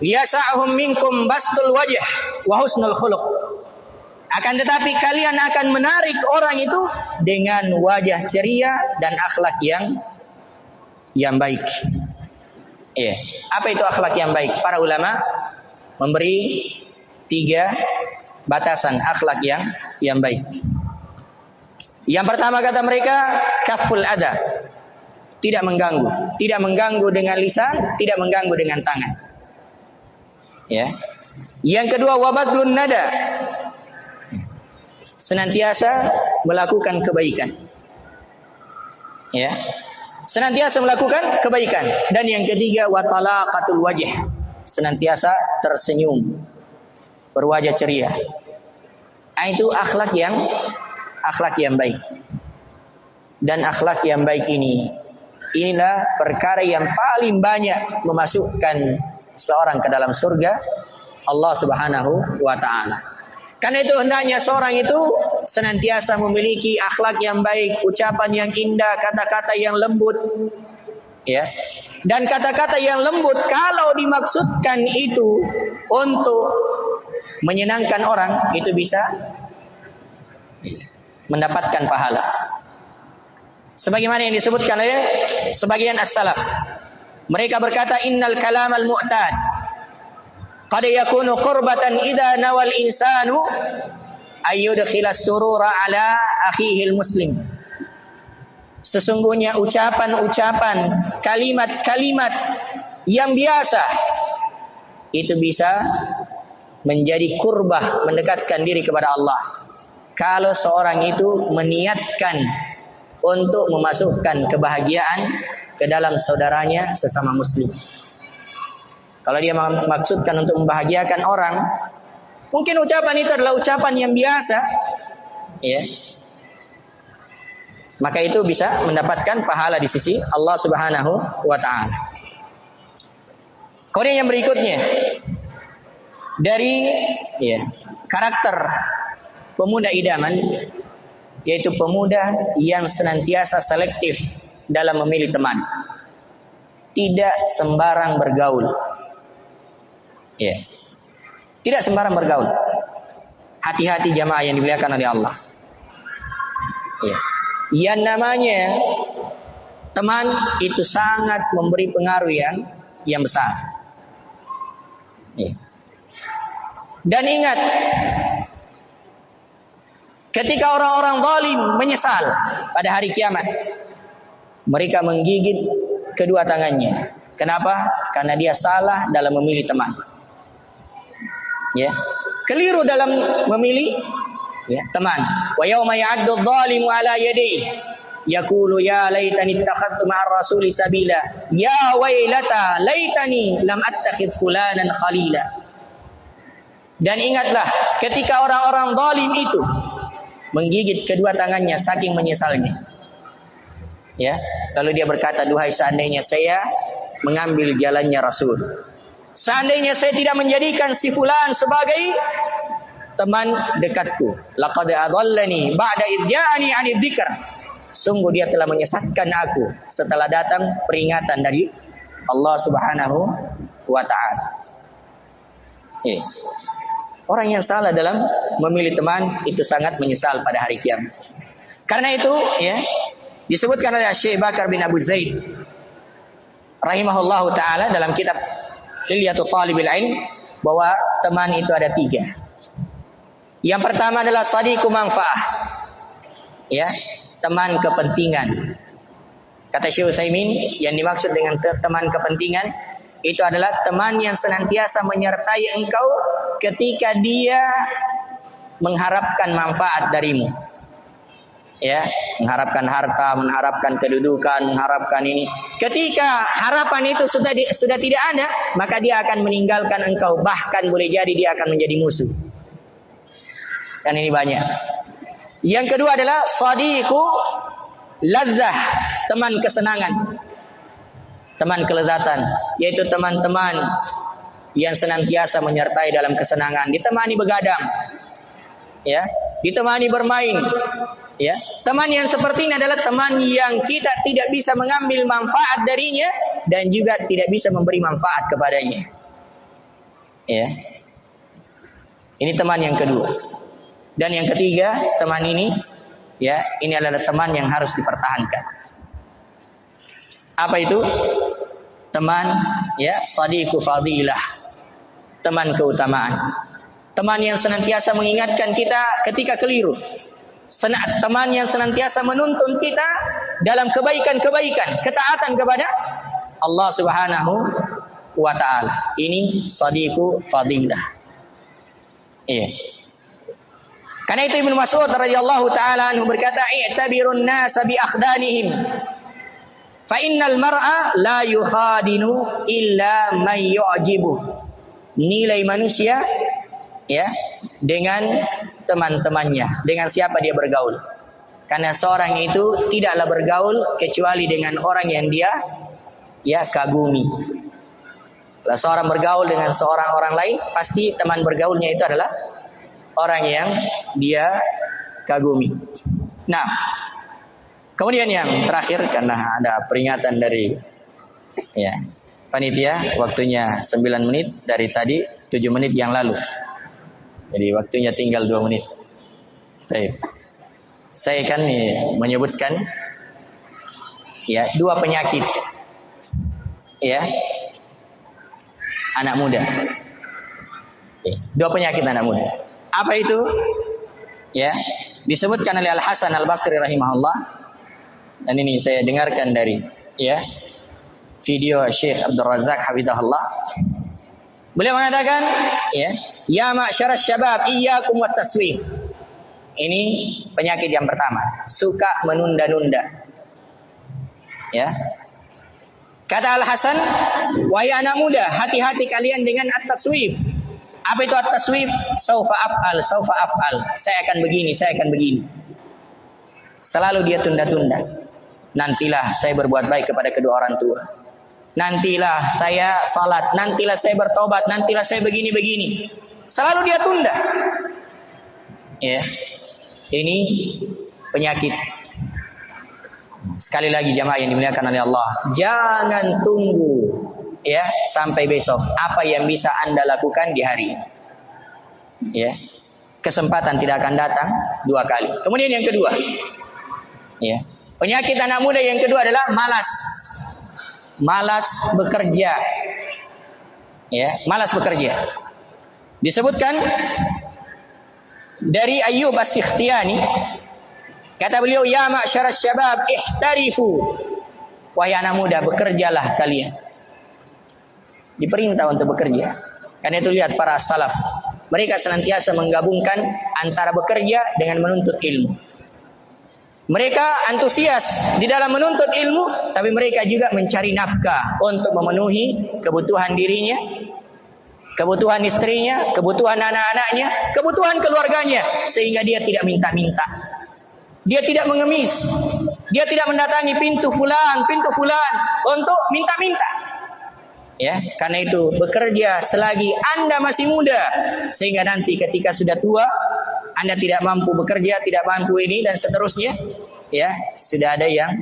yasa'hum minkum bastul wajah wa husnul khuluq. Akan tetapi kalian akan menarik orang itu dengan wajah ceria dan akhlak yang yang baik. Ya. Apa itu akhlak yang baik? Para ulama memberi tiga batasan akhlak yang yang baik. Yang pertama kata mereka kaful ada. Tidak mengganggu, tidak mengganggu dengan lisan, tidak mengganggu dengan tangan. Ya. Yang kedua wabadlun nada. Senantiasa melakukan kebaikan. Ya. Senantiasa melakukan kebaikan dan yang ketiga watalaqatul wajh. Senantiasa tersenyum. Berwajah ceria. Nah, itu akhlak yang akhlak yang baik. Dan akhlak yang baik ini inilah perkara yang paling banyak memasukkan seorang ke dalam surga Allah Subhanahu wa taala. Karena itu hendaknya seorang itu senantiasa memiliki akhlak yang baik, ucapan yang indah, kata-kata yang lembut. Ya. Dan kata-kata yang lembut kalau dimaksudkan itu untuk menyenangkan orang, itu bisa mendapatkan pahala. Sebagaimana yang disebutkan oleh sebagian as-salaf. Mereka berkata innal kalam al-mu'tad qad yakunu qurbatan idza nawal insanu ayyudkhila surura ala akhihi muslim Sesungguhnya ucapan-ucapan, kalimat-kalimat yang biasa itu bisa menjadi kurbah mendekatkan diri kepada Allah. Kalau seorang itu meniatkan untuk memasukkan kebahagiaan ke dalam saudaranya sesama muslim. Kalau dia maksudkan untuk membahagiakan orang, mungkin ucapan itu adalah ucapan yang biasa, ya. Maka itu bisa mendapatkan pahala di sisi Allah Subhanahu wa taala. Kemudian yang berikutnya dari ya, karakter pemuda idaman yaitu pemuda yang senantiasa selektif dalam memilih teman. Tidak sembarang bergaul. Ya. Tidak sembarang bergaul. Hati-hati jamaah yang dimuliakan oleh Allah. Ya. Yang namanya teman itu sangat memberi pengaruh yang yang besar. Ya. Dan ingat, ketika orang-orang zalim menyesal pada hari kiamat, mereka menggigit kedua tangannya. Kenapa? Karena dia salah dalam memilih teman. Ya. Keliru dalam memilih ya, teman. Wa yauma ya'addu adh-dhalimu ala yadayhi yaqulu ya laitani ittakhadtu ma'ar rasuli sabila ya wailata laitani lam attakhidh fulanan khalila dan ingatlah ketika orang-orang zalim itu menggigit kedua tangannya saking menyesalnya. Ya, lalu dia berkata, "Duhai seandainya saya mengambil jalannya Rasul. Seandainya saya tidak menjadikan si fulan sebagai teman dekatku. Laqad adallani ba'da idya'ani 'ani dzikr." Sungguh dia telah menyesatkan aku setelah datang peringatan dari Allah Subhanahu wa taala. Eh. Orang yang salah dalam memilih teman itu sangat menyesal pada hari kiamat. Karena itu, ya, disebutkan oleh Syekh Bakar bin Abu Zaid rahimahullah taala dalam kitab Hilyatul Talibil Ilm bahwa teman itu ada tiga. Yang pertama adalah sadiku manfaah. Ya, teman kepentingan. Kata Syekh Utsaimin yang dimaksud dengan teman kepentingan itu adalah teman yang senantiasa menyertai engkau ketika dia mengharapkan manfaat darimu. Ya, mengharapkan harta, mengharapkan kedudukan, mengharapkan ini. Ketika harapan itu sudah di, sudah tidak ada, maka dia akan meninggalkan engkau, bahkan boleh jadi dia akan menjadi musuh. Dan ini banyak. Yang kedua adalah sadiku ladzah, teman kesenangan. Teman kelezatan, yaitu teman-teman yang senantiasa menyertai dalam kesenangan, ditemani begadang, ya, ditemani bermain, ya. Teman yang seperti ini adalah teman yang kita tidak bisa mengambil manfaat darinya dan juga tidak bisa memberi manfaat kepadanya. Ya. Ini teman yang kedua. Dan yang ketiga, teman ini ya, ini adalah teman yang harus dipertahankan. Apa itu? Teman ya, sadiku fadilah teman keutamaan. Teman yang senantiasa mengingatkan kita ketika keliru. Senat teman yang senantiasa menuntun kita dalam kebaikan-kebaikan, ketaatan kepada Allah Subhanahu wa taala. Ini sadiku fadilah. Iya. Karena itu Ibnu Mas'ud radhiyallahu taala anhu berkata, "I'tabirun nasa bi akhdanihim." Fa innal mar'a la yukhadinu illa man yu'jibuh nilai manusia ya dengan teman-temannya, dengan siapa dia bergaul. Karena seorang itu tidaklah bergaul kecuali dengan orang yang dia ya kagumi. Kalau seorang bergaul dengan seorang orang lain, pasti teman bergaulnya itu adalah orang yang dia kagumi. Nah, kemudian yang terakhir karena ada peringatan dari ya panitia waktunya 9 menit dari tadi 7 menit yang lalu. Jadi waktunya tinggal 2 menit. Baik. Saya kan nih menyebutkan ya dua penyakit ya anak muda. Dua penyakit anak muda. Apa itu? Ya, disebutkan oleh Al Hasan Al Basri rahimahullah. Dan ini saya dengarkan dari ya video Syekh Abdul Razak Habibullah. Beliau mengatakan, ya, ya ma'syarasy syabab iyyakum wat taswif. Ini penyakit yang pertama, suka menunda-nunda. Ya. Kata Al Hasan, wahai anak muda, hati-hati kalian dengan at-taswif. Apa itu at-taswif? Saufa af'al, saufa af'al. Saya akan begini, saya akan begini. Selalu dia tunda-tunda. Nantilah saya berbuat baik kepada kedua orang tua. Nantilah saya salat, nantilah saya bertobat, nantilah saya begini-begini. Selalu dia tunda. Ya. Ini penyakit Sekali lagi jamaah yang dimuliakan oleh Allah, jangan tunggu ya sampai besok. Apa yang bisa Anda lakukan di hari ini? Ya. Kesempatan tidak akan datang dua kali. Kemudian yang kedua, ya. Penyakit anak muda yang kedua adalah malas. Malas bekerja. Ya, malas bekerja. Disebutkan dari Ayyub As-Sikhtiyani Kata beliau, "Ya ma'syarasy syabab, ihtarifu." Wahai anak muda, bekerjalah kalian. Diperintah untuk bekerja. Karena itu lihat para salaf. Mereka senantiasa menggabungkan antara bekerja dengan menuntut ilmu. Mereka antusias di dalam menuntut ilmu, tapi mereka juga mencari nafkah untuk memenuhi kebutuhan dirinya, kebutuhan istrinya, kebutuhan anak-anaknya, kebutuhan keluarganya, sehingga dia tidak minta-minta. Dia tidak mengemis. Dia tidak mendatangi pintu fulan, pintu fulan untuk minta-minta. Ya, karena itu bekerja selagi Anda masih muda sehingga nanti ketika sudah tua Anda tidak mampu bekerja, tidak mampu ini dan seterusnya, ya, sudah ada yang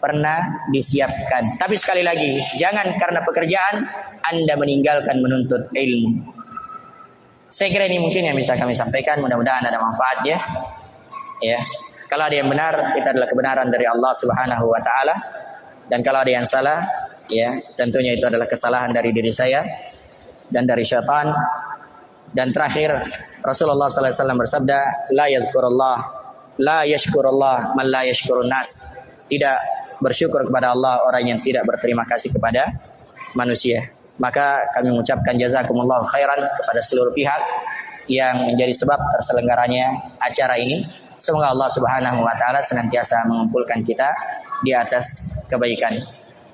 pernah disiapkan. Tapi sekali lagi, jangan karena pekerjaan Anda meninggalkan menuntut ilmu. Saya kira ini mungkin yang bisa kami sampaikan. Mudah-mudahan ada manfaatnya. Ya, kalau ada yang benar, itu adalah kebenaran dari Allah Subhanahu wa taala. Dan kalau ada yang salah, ya, tentunya itu adalah kesalahan dari diri saya dan dari syaitan. Dan terakhir, Rasulullah wasallam bersabda, "La yadhkurullah, la yashkurullah man la yashkurun nas." Tidak bersyukur kepada Allah orang yang tidak berterima kasih kepada manusia. Maka kami mengucapkan jazakumullah khairan kepada seluruh pihak yang menjadi sebab terselenggaranya acara ini. Semoga Allah Subhanahu wa taala senantiasa mengumpulkan kita di atas kebaikan.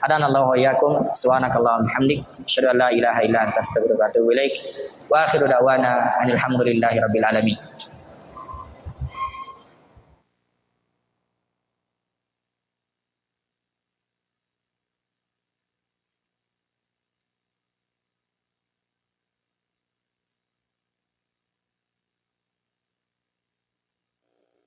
Hadanallahu wa iyyakum subhanakallahumma hamdik asyhadu an la ilaha illa anta astaghfiruka wa atubu ilaik. Wa akhiru da'wana alhamdulillahi rabbil alamin.